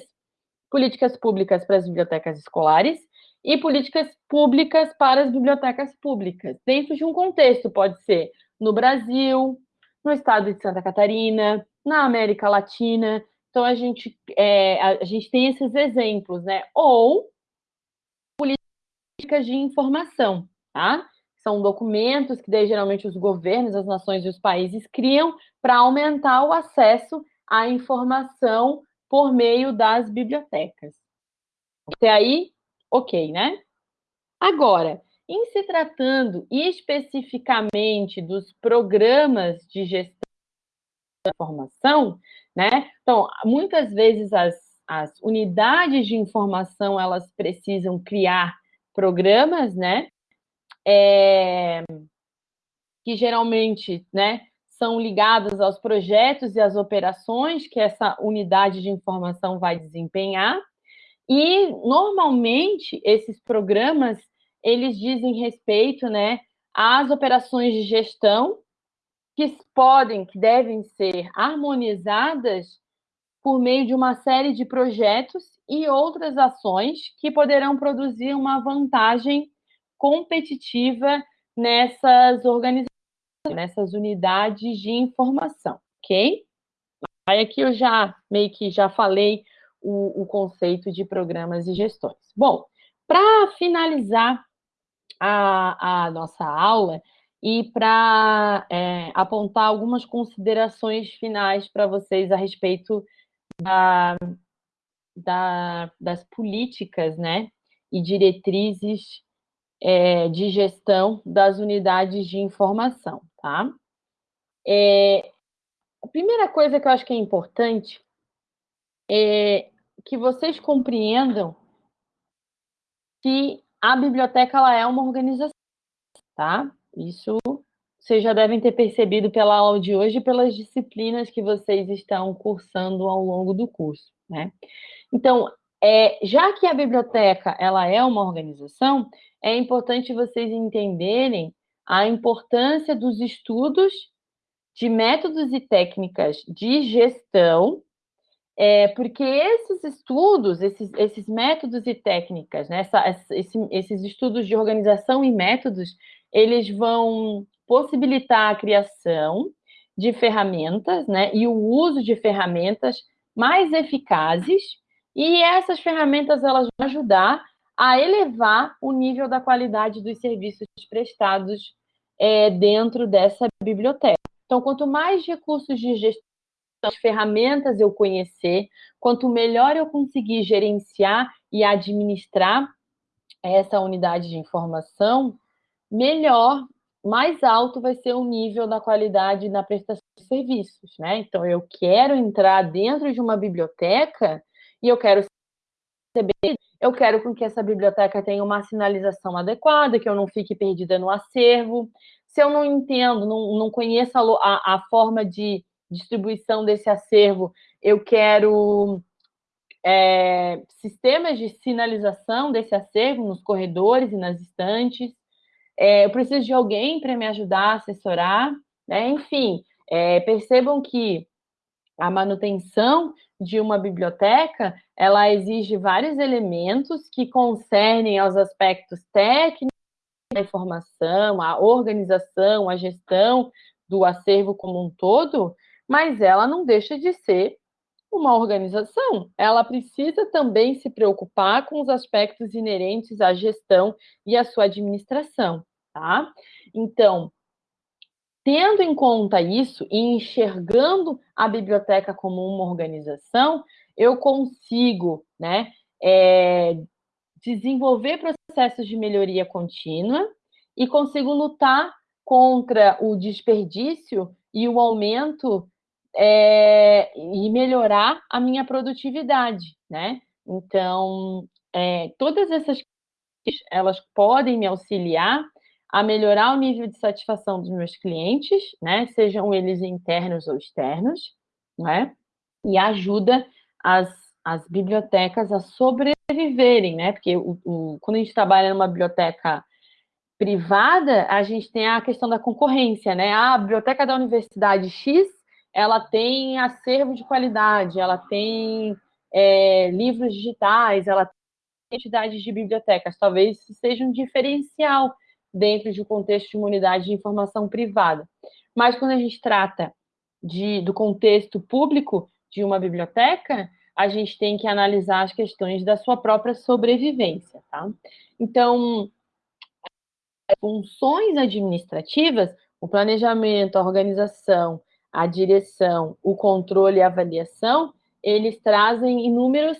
políticas públicas para as bibliotecas escolares e políticas públicas para as bibliotecas públicas, dentro de um contexto, pode ser no Brasil, no estado de Santa Catarina, na América Latina. Então, a gente, é, a gente tem esses exemplos, né? Ou políticas de informação, tá? são documentos que daí, geralmente os governos, as nações e os países criam para aumentar o acesso à informação por meio das bibliotecas. Até aí, ok, né? Agora, em se tratando especificamente dos programas de gestão da informação, né? Então, muitas vezes as, as unidades de informação, elas precisam criar programas, né? é, que geralmente né, são ligadas aos projetos e às operações que essa unidade de informação vai desempenhar. E, normalmente, esses programas, eles dizem respeito né, às operações de gestão que podem, que devem ser harmonizadas por meio de uma série de projetos e outras ações que poderão produzir uma vantagem competitiva nessas organizações, nessas unidades de informação, ok? Aí aqui eu já meio que já falei o, o conceito de programas e gestões. Bom, para finalizar a, a, nossa aula e para é, apontar algumas considerações finais para vocês a respeito da, da, das políticas né, e diretrizes é, de gestão das unidades de informação, tá? É, a primeira coisa que eu acho que é importante é que vocês compreendam que a biblioteca ela é uma organização, tá? Isso vocês já devem ter percebido pela aula de hoje e pelas disciplinas que vocês estão cursando ao longo do curso, né? Então, é, já que a biblioteca ela é uma organização, é importante vocês entenderem a importância dos estudos de métodos e técnicas de gestão, é, porque esses estudos, esses, esses métodos e técnicas, né, essa, esse, esses estudos de organização e métodos, eles vão possibilitar a criação de ferramentas né, e o uso de ferramentas mais eficazes, e essas ferramentas elas vão ajudar a elevar o nível da qualidade dos serviços prestados é, dentro dessa biblioteca. Então, quanto mais recursos de gestão, ferramentas eu conhecer, quanto melhor eu conseguir gerenciar e administrar essa unidade de informação, melhor, mais alto vai ser o nível da qualidade na prestação de serviços, né? Então, eu quero entrar dentro de uma biblioteca e eu quero receber eu quero com que essa biblioteca tenha uma sinalização adequada, que eu não fique perdida no acervo. Se eu não entendo, não, não conheço a, a forma de distribuição desse acervo, eu quero é, sistemas de sinalização desse acervo nos corredores e nas estantes. É, eu preciso de alguém para me ajudar a assessorar. Né? Enfim, é, percebam que a manutenção de uma biblioteca, ela exige vários elementos que concernem aos aspectos técnicos da informação, a organização, a gestão do acervo como um todo, mas ela não deixa de ser Uma organização, ela precisa também se preocupar com os aspectos inerentes à gestão e à sua administração, tá? Então, tendo em conta isso e enxergando a biblioteca como uma organização, eu consigo, né, é, desenvolver processos de melhoria contínua e consigo lutar contra o desperdício e o aumento é, e melhorar a minha produtividade, né? Então, é, todas essas elas podem me auxiliar a melhorar o nível de satisfação dos meus clientes, né? Sejam eles internos ou externos, né? E ajuda as, as bibliotecas a sobreviverem, né? Porque o, o, quando a gente trabalha numa biblioteca privada, a gente tem a questão da concorrência, né? Ah, a biblioteca da Universidade X ela tem acervo de qualidade, ela tem é, livros digitais, ela tem entidades de bibliotecas. Talvez seja um diferencial dentro de um contexto de uma unidade de informação privada. Mas quando a gente trata de, do contexto público de uma biblioteca, a gente tem que analisar as questões da sua própria sobrevivência, tá? Então, funções administrativas, o planejamento, a organização, a direção, o controle e a avaliação, eles trazem inúmeros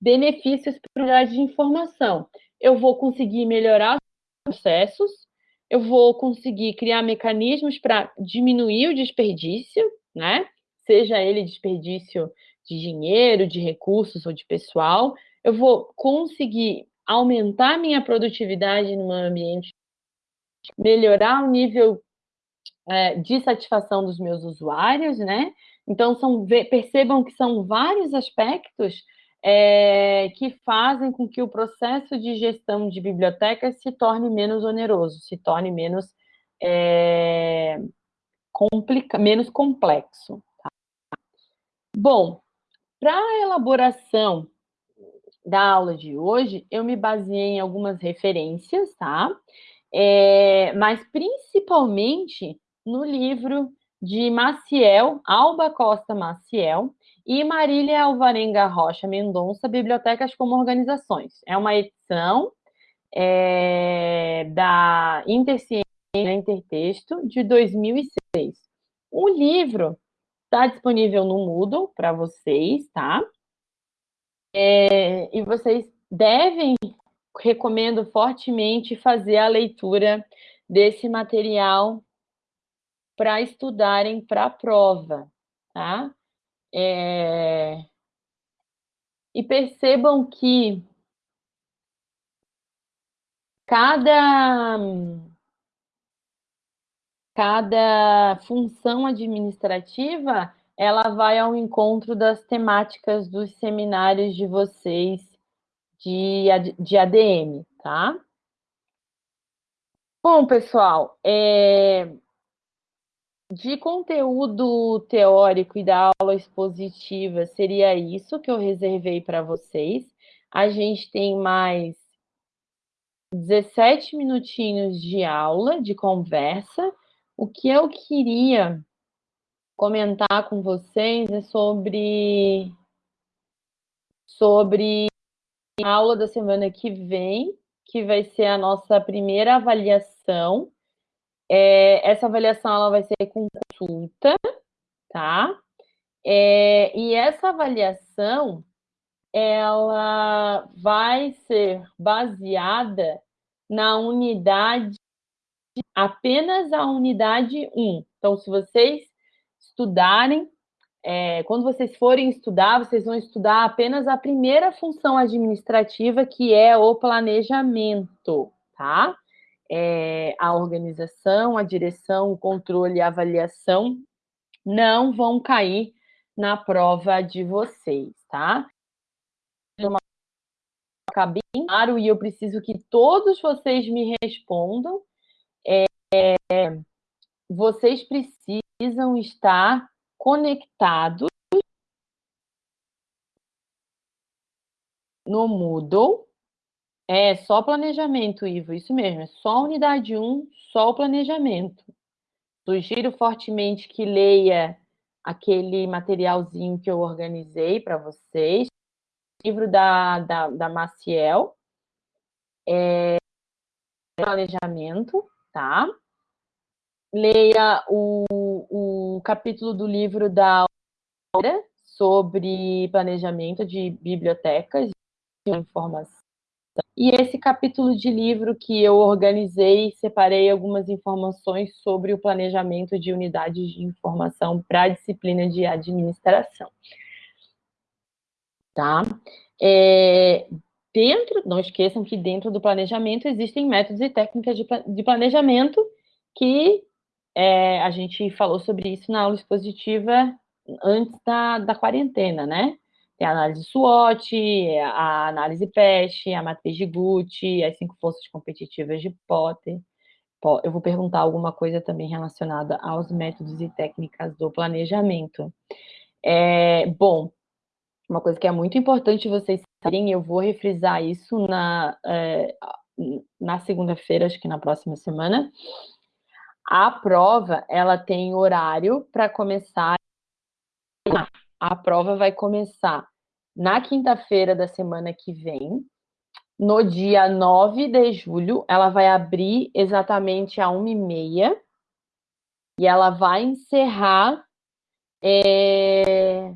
benefícios para a unidade de informação. Eu vou conseguir melhorar os processos, eu vou conseguir criar mecanismos para diminuir o desperdício, né? Seja ele desperdício de dinheiro, de recursos ou de pessoal, eu vou conseguir aumentar minha produtividade no meu ambiente, melhorar o nível é, de satisfação dos meus usuários, né? Então, são, percebam que são vários aspectos é, que fazem com que o processo de gestão de bibliotecas se torne menos oneroso, se torne menos, é, complica, menos complexo. Tá? Bom, para a elaboração da aula de hoje, eu me baseei em algumas referências, tá? É, mas principalmente no livro de Maciel, Alba Costa Maciel, e Marília Alvarenga Rocha Mendonça, Bibliotecas como Organizações. É uma edição é, da Interciência Intertexto de 2006. O livro está disponível no Moodle para vocês, tá? É, e vocês devem, recomendo fortemente, fazer a leitura desse material para estudarem para a prova, tá? É... E percebam que cada, cada função administrativa ela vai ao encontro das temáticas dos seminários de vocês de, de ADM, tá? Bom, pessoal, é, de conteúdo teórico e da aula expositiva, seria isso que eu reservei para vocês. A gente tem mais 17 minutinhos de aula, de conversa. O que eu queria comentar com vocês é sobre, sobre a aula da semana que vem, que vai ser a nossa primeira avaliação é, essa avaliação ela vai ser consulta, tá? É, e essa avaliação ela vai ser baseada na unidade, apenas a unidade 1. Então, se vocês estudarem, é, quando vocês forem estudar, vocês vão estudar apenas a primeira função administrativa, que é o planejamento, tá? É, a organização, a direção, o controle e a avaliação não vão cair na prova de vocês, tá? Bem claro e eu preciso que todos vocês me respondam. É, vocês precisam estar conectados no Moodle é, só planejamento, Ivo, isso mesmo, é só unidade 1, só o planejamento. Sugiro fortemente que leia aquele materialzinho que eu organizei para vocês, livro da, da, da Maciel, é, planejamento, tá? Leia o, o capítulo do livro da sobre planejamento de bibliotecas de informação. E esse capítulo de livro que eu organizei, separei algumas informações sobre o planejamento de unidades de informação para a disciplina de administração. Tá? É, dentro, não esqueçam que dentro do planejamento existem métodos e técnicas de, de planejamento que é, a gente falou sobre isso na aula expositiva antes da, da quarentena, né? Tem a análise SWOT, a análise PEST, a matriz de Gucci, as cinco forças competitivas de Potter. Eu vou perguntar alguma coisa também relacionada aos métodos e técnicas do planejamento. É, bom, uma coisa que é muito importante vocês saberem, eu vou refrisar isso na, é, na segunda-feira, acho que na próxima semana. A prova, ela tem horário para começar. A prova vai começar na quinta-feira da semana que vem. No dia 9 de julho, ela vai abrir exatamente a 1h30 e ela vai encerrar é,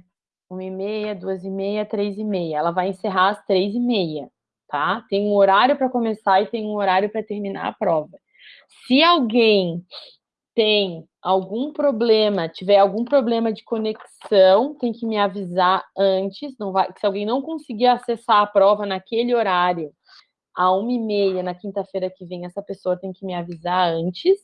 uma e meia, duas e meia, três e meia. Ela vai encerrar às três e meia, tá? Tem um horário para começar e tem um horário para terminar a prova. Se alguém tem algum problema, tiver algum problema de conexão, tem que me avisar antes. Não vai, se alguém não conseguir acessar a prova naquele horário, a uma e meia na quinta-feira que vem, essa pessoa tem que me avisar antes,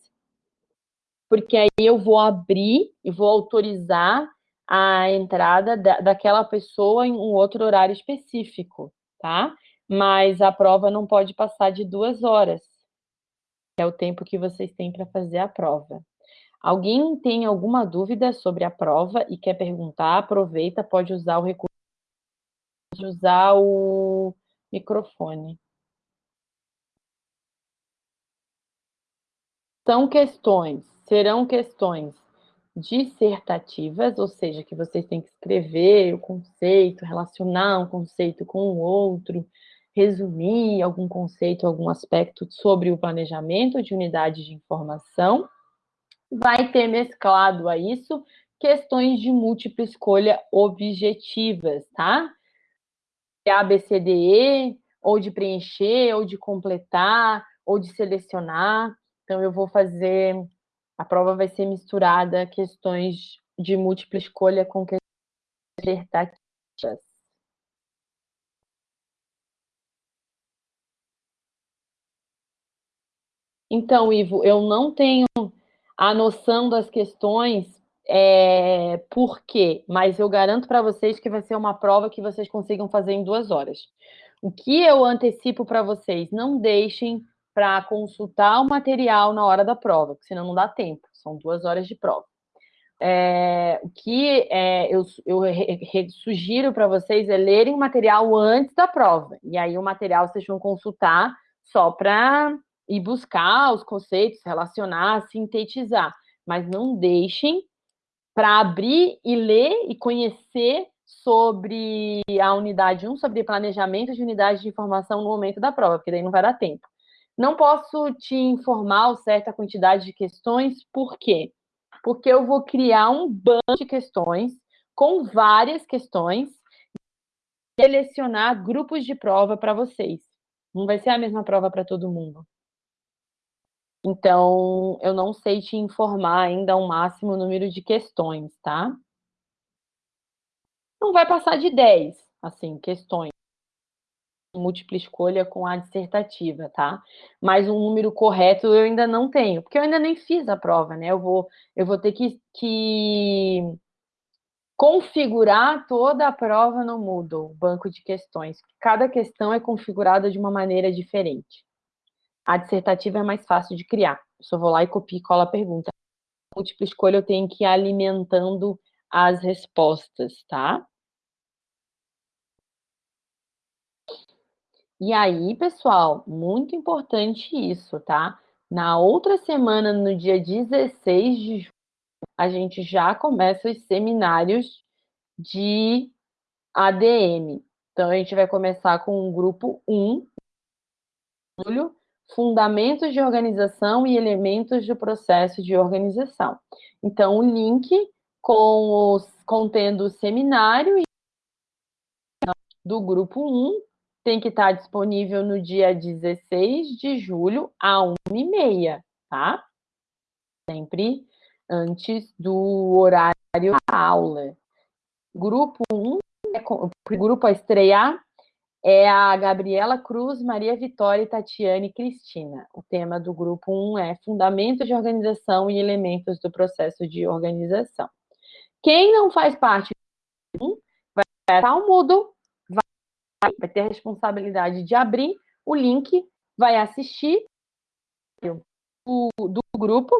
porque aí eu vou abrir e vou autorizar a entrada da, daquela pessoa em um outro horário específico, tá? Mas a prova não pode passar de duas horas, que é o tempo que vocês têm para fazer a prova. Alguém tem alguma dúvida sobre a prova e quer perguntar, aproveita, pode usar o recurso, usar o microfone. São questões, serão questões dissertativas, ou seja, que vocês têm que escrever o conceito, relacionar um conceito com o outro, resumir algum conceito, algum aspecto sobre o planejamento de unidade de informação. Vai ter mesclado a isso questões de múltipla escolha objetivas, tá? A, B, C, D, E, ou de preencher, ou de completar, ou de selecionar. Então, eu vou fazer a prova vai ser misturada questões de múltipla escolha com questões dissertativas. Então, Ivo, eu não tenho a noção das questões é, por quê, mas eu garanto para vocês que vai ser uma prova que vocês consigam fazer em duas horas. O que eu antecipo para vocês, não deixem para consultar o material na hora da prova, porque senão não dá tempo, são duas horas de prova. É, o que é, eu, eu sugiro para vocês é lerem o material antes da prova, e aí o material vocês vão consultar só para ir buscar os conceitos, relacionar, sintetizar, mas não deixem para abrir e ler e conhecer sobre a unidade 1, sobre planejamento de unidade de informação no momento da prova, porque daí não vai dar tempo. Não posso te informar certa quantidade de questões, por quê? Porque eu vou criar um banco de questões com várias questões e selecionar grupos de prova para vocês. Não vai ser a mesma prova para todo mundo. Então, eu não sei te informar ainda o máximo número de questões, tá? Não vai passar de 10, assim, questões múltipla escolha com a dissertativa, tá? Mas um número correto eu ainda não tenho, porque eu ainda nem fiz a prova, né? Eu vou, eu vou ter que, que configurar toda a prova no Moodle, banco de questões. Cada questão é configurada de uma maneira diferente. A dissertativa é mais fácil de criar. Eu só vou lá e copio e colo a pergunta. múltipla escolha eu tenho que ir alimentando as respostas, tá? E aí, pessoal, muito importante isso, tá? Na outra semana, no dia 16 de julho, a gente já começa os seminários de ADM. Então, a gente vai começar com o grupo 1, julho, Fundamentos de Organização e Elementos do Processo de Organização. Então, o link com os, contendo o seminário do grupo 1 tem que estar disponível no dia 16 de julho, à 1h30, tá? Sempre antes do horário da aula. Grupo 1, é, o grupo a estrear é a Gabriela Cruz, Maria Vitória, Tatiane Cristina. O tema do grupo 1 é Fundamentos de Organização e Elementos do Processo de Organização. Quem não faz parte do 1 vai estar o Moodle, vai, vai ter a responsabilidade de abrir o link, vai assistir o, do grupo,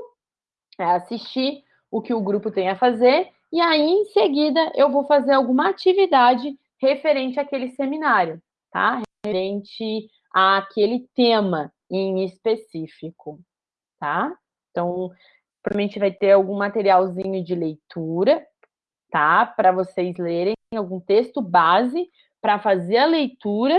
é assistir o que o grupo tem a fazer, e aí, em seguida, eu vou fazer alguma atividade referente àquele seminário tá? Referente àquele tema em específico, tá? Então, provavelmente vai ter algum materialzinho de leitura, tá? Para vocês lerem algum texto base para fazer a leitura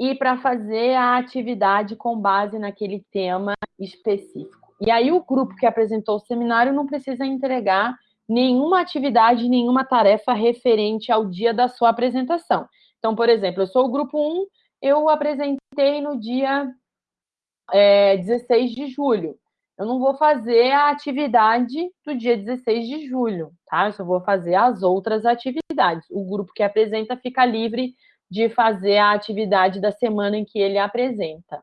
e para fazer a atividade com base naquele tema específico. E aí o grupo que apresentou o seminário não precisa entregar nenhuma atividade, nenhuma tarefa referente ao dia da sua apresentação. Então, por exemplo, eu sou o grupo 1, eu apresentei no dia é, 16 de julho. Eu não vou fazer a atividade do dia 16 de julho, tá? Eu só vou fazer as outras atividades. O grupo que apresenta fica livre de fazer a atividade da semana em que ele apresenta.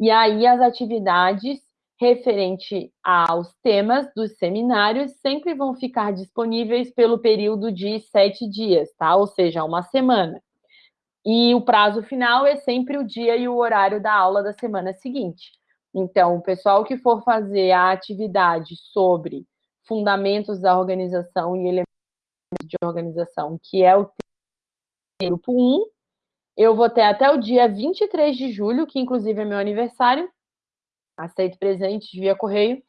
E aí, as atividades referente aos temas dos seminários sempre vão ficar disponíveis pelo período de sete dias, tá? Ou seja, uma semana. E o prazo final é sempre o dia e o horário da aula da semana seguinte. Então, o pessoal que for fazer a atividade sobre fundamentos da organização e elementos de organização, que é o grupo 1, eu vou ter até o dia 23 de julho, que inclusive é meu aniversário, aceito presentes via correio,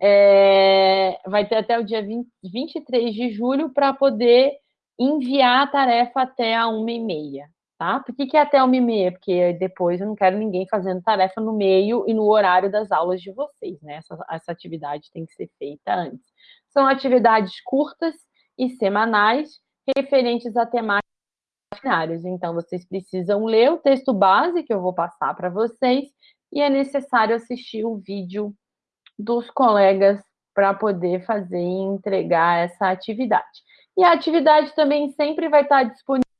é, vai ter até o dia 20, 23 de julho para poder enviar a tarefa até a 1h30 tá? Por que, que é até uma e meia? Porque depois eu não quero ninguém fazendo tarefa no meio e no horário das aulas de vocês, né? Essa, essa atividade tem que ser feita antes. São atividades curtas e semanais referentes a temáticas. Então, vocês precisam ler o texto base que eu vou passar para vocês e é necessário assistir o vídeo dos colegas para poder fazer e entregar essa atividade. E a atividade também sempre vai estar disponível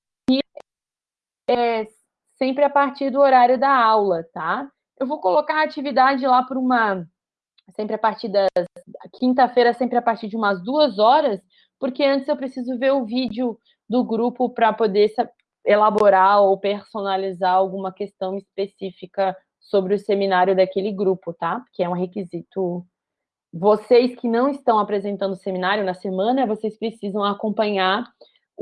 é sempre a partir do horário da aula, tá? Eu vou colocar a atividade lá por uma... Sempre a partir das... Quinta-feira, sempre a partir de umas duas horas, porque antes eu preciso ver o vídeo do grupo para poder elaborar ou personalizar alguma questão específica sobre o seminário daquele grupo, tá? Porque é um requisito. Vocês que não estão apresentando o seminário na semana, vocês precisam acompanhar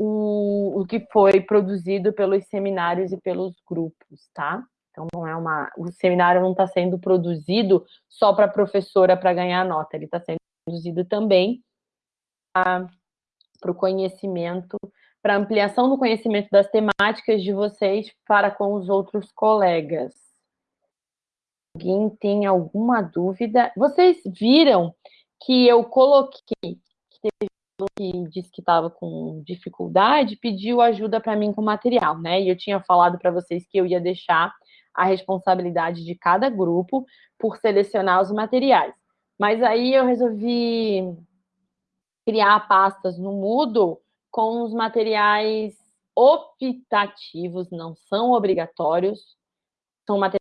o, o que foi produzido pelos seminários e pelos grupos, tá? Então, não é uma, o seminário não está sendo produzido só para a professora para ganhar nota, ele está sendo produzido também para o conhecimento, para ampliação do conhecimento das temáticas de vocês para com os outros colegas. Alguém tem alguma dúvida? Vocês viram que eu coloquei, que que disse que estava com dificuldade, pediu ajuda para mim com material, né? E eu tinha falado para vocês que eu ia deixar a responsabilidade de cada grupo por selecionar os materiais. Mas aí eu resolvi criar pastas no Moodle com os materiais optativos, não são obrigatórios, são materiais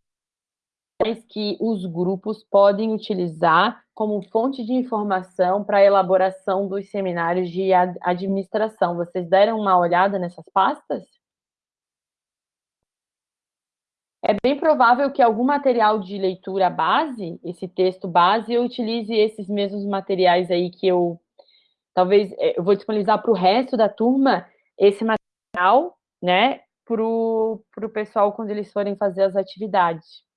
que os grupos podem utilizar como fonte de informação para a elaboração dos seminários de administração. Vocês deram uma olhada nessas pastas? É bem provável que algum material de leitura base, esse texto base, eu utilize esses mesmos materiais aí que eu... Talvez é, eu vou disponibilizar para o resto da turma esse material, né, para o pessoal quando eles forem fazer as atividades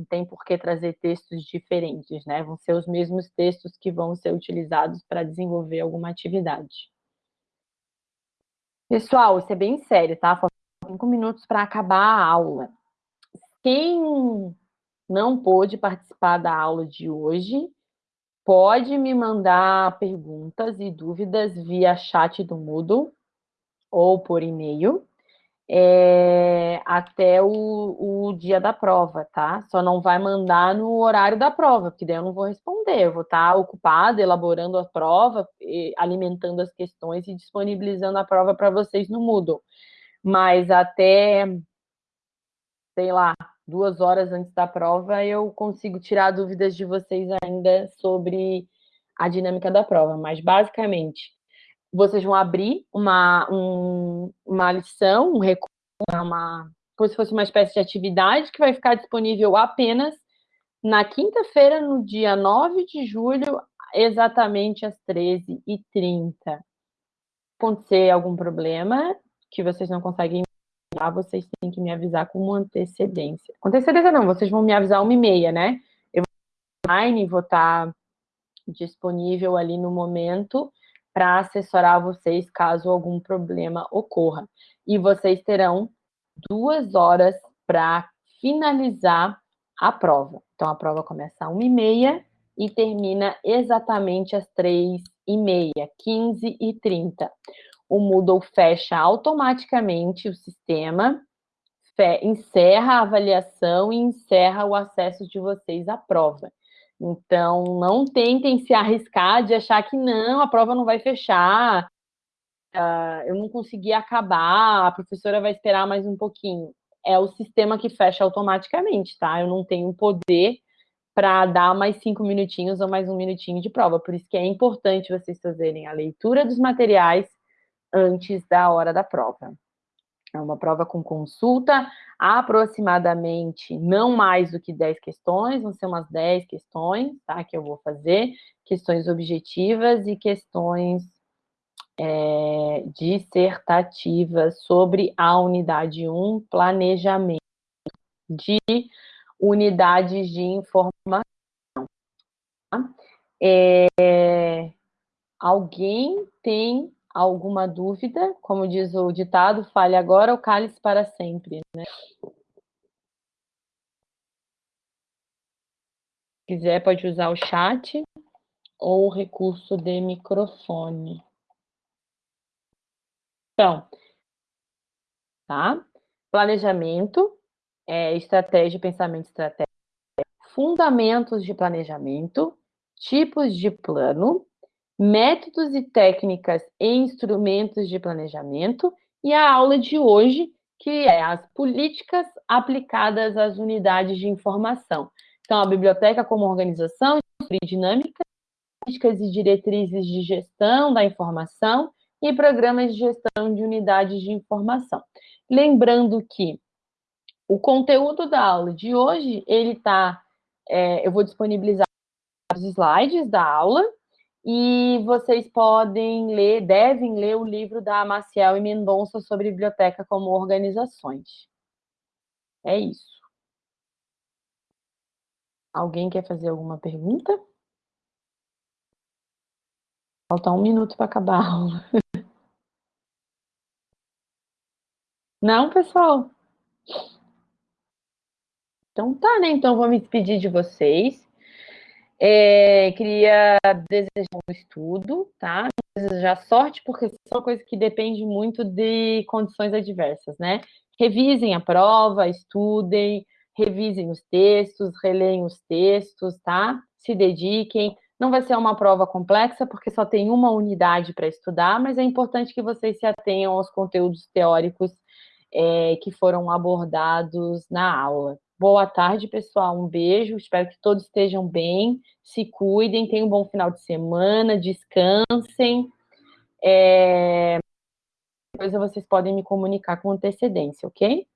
Não tem por que trazer textos diferentes, né? Vão ser os mesmos textos que vão ser utilizados para desenvolver alguma atividade. Pessoal, isso é bem sério, tá? Faltam cinco minutos para acabar a aula. Quem não pôde participar da aula de hoje, pode me mandar perguntas e dúvidas via chat do Moodle ou por e-mail é, até o, o, dia da prova, tá? Só não vai mandar no horário da prova, porque daí eu não vou responder. Eu vou estar ocupada elaborando a prova, alimentando as questões e disponibilizando a prova para vocês no Moodle. Mas até, sei lá, duas horas antes da prova, eu consigo tirar dúvidas de vocês ainda sobre a dinâmica da prova. Mas, basicamente, vocês vão abrir uma, um, uma lição, um recurso, uma, como se fosse uma espécie de atividade que vai ficar disponível apenas na quinta-feira, no dia 9 de julho, exatamente às 13h30. Acontecer algum problema que vocês não conseguem vocês têm que me avisar com antecedência. Com antecedência não, vocês vão me avisar uma e meia, né? Eu vou online, vou estar disponível ali no momento para assessorar vocês caso algum problema ocorra. E vocês terão duas horas para finalizar a prova. Então, a prova começa às uma e meia termina exatamente às três e meia, 15 e 30 o Moodle fecha automaticamente o sistema, encerra a avaliação e encerra o acesso de vocês à prova. Então, não tentem se arriscar de achar que não, a prova não vai fechar, uh, eu não consegui acabar, a professora vai esperar mais um pouquinho. É o sistema que fecha automaticamente, tá? Eu não tenho poder para dar mais cinco minutinhos ou mais um minutinho de prova. Por isso que é importante vocês fazerem a leitura dos materiais, antes da hora da prova. É uma prova com consulta, aproximadamente não mais do que 10 questões, vão ser umas 10 questões, tá, que eu vou fazer, questões objetivas e questões é, dissertativas sobre a unidade 1, planejamento de unidades de informação. Tá? É, alguém tem alguma dúvida, como diz o ditado, fale agora ou cale-se para sempre, né? Se quiser, pode usar o chat ou o recurso de microfone. Então, tá? Planejamento, é, estratégia, pensamento estratégico, fundamentos de planejamento, tipos de plano, métodos e técnicas e instrumentos de planejamento, e a aula de hoje, que é as políticas aplicadas às unidades de informação. Então, a biblioteca como organização e dinâmica, políticas e diretrizes de gestão da informação e programas de gestão de unidades de informação. Lembrando que o conteúdo da aula de hoje, ele está, é, eu vou disponibilizar os slides da aula, e vocês podem ler, devem ler o livro da Maciel e Mendonça sobre biblioteca como organizações. É isso. Alguém quer fazer alguma pergunta? Falta um minuto para acabar a aula. Não, pessoal? Então tá, né? Então vou me despedir de vocês. É, queria desejar um estudo, tá? Desejar sorte, porque isso é uma coisa que depende muito de condições adversas, né? Revisem a prova, estudem, revisem os textos, releem os textos, tá? Se dediquem. Não vai ser uma prova complexa, porque só tem uma unidade para estudar, mas é importante que vocês se atenham aos conteúdos teóricos é, que foram abordados na aula, Boa tarde, pessoal. Um beijo. Espero que todos estejam bem, se cuidem, tenham um bom final de semana, descansem. É... Depois vocês podem me comunicar com antecedência, ok?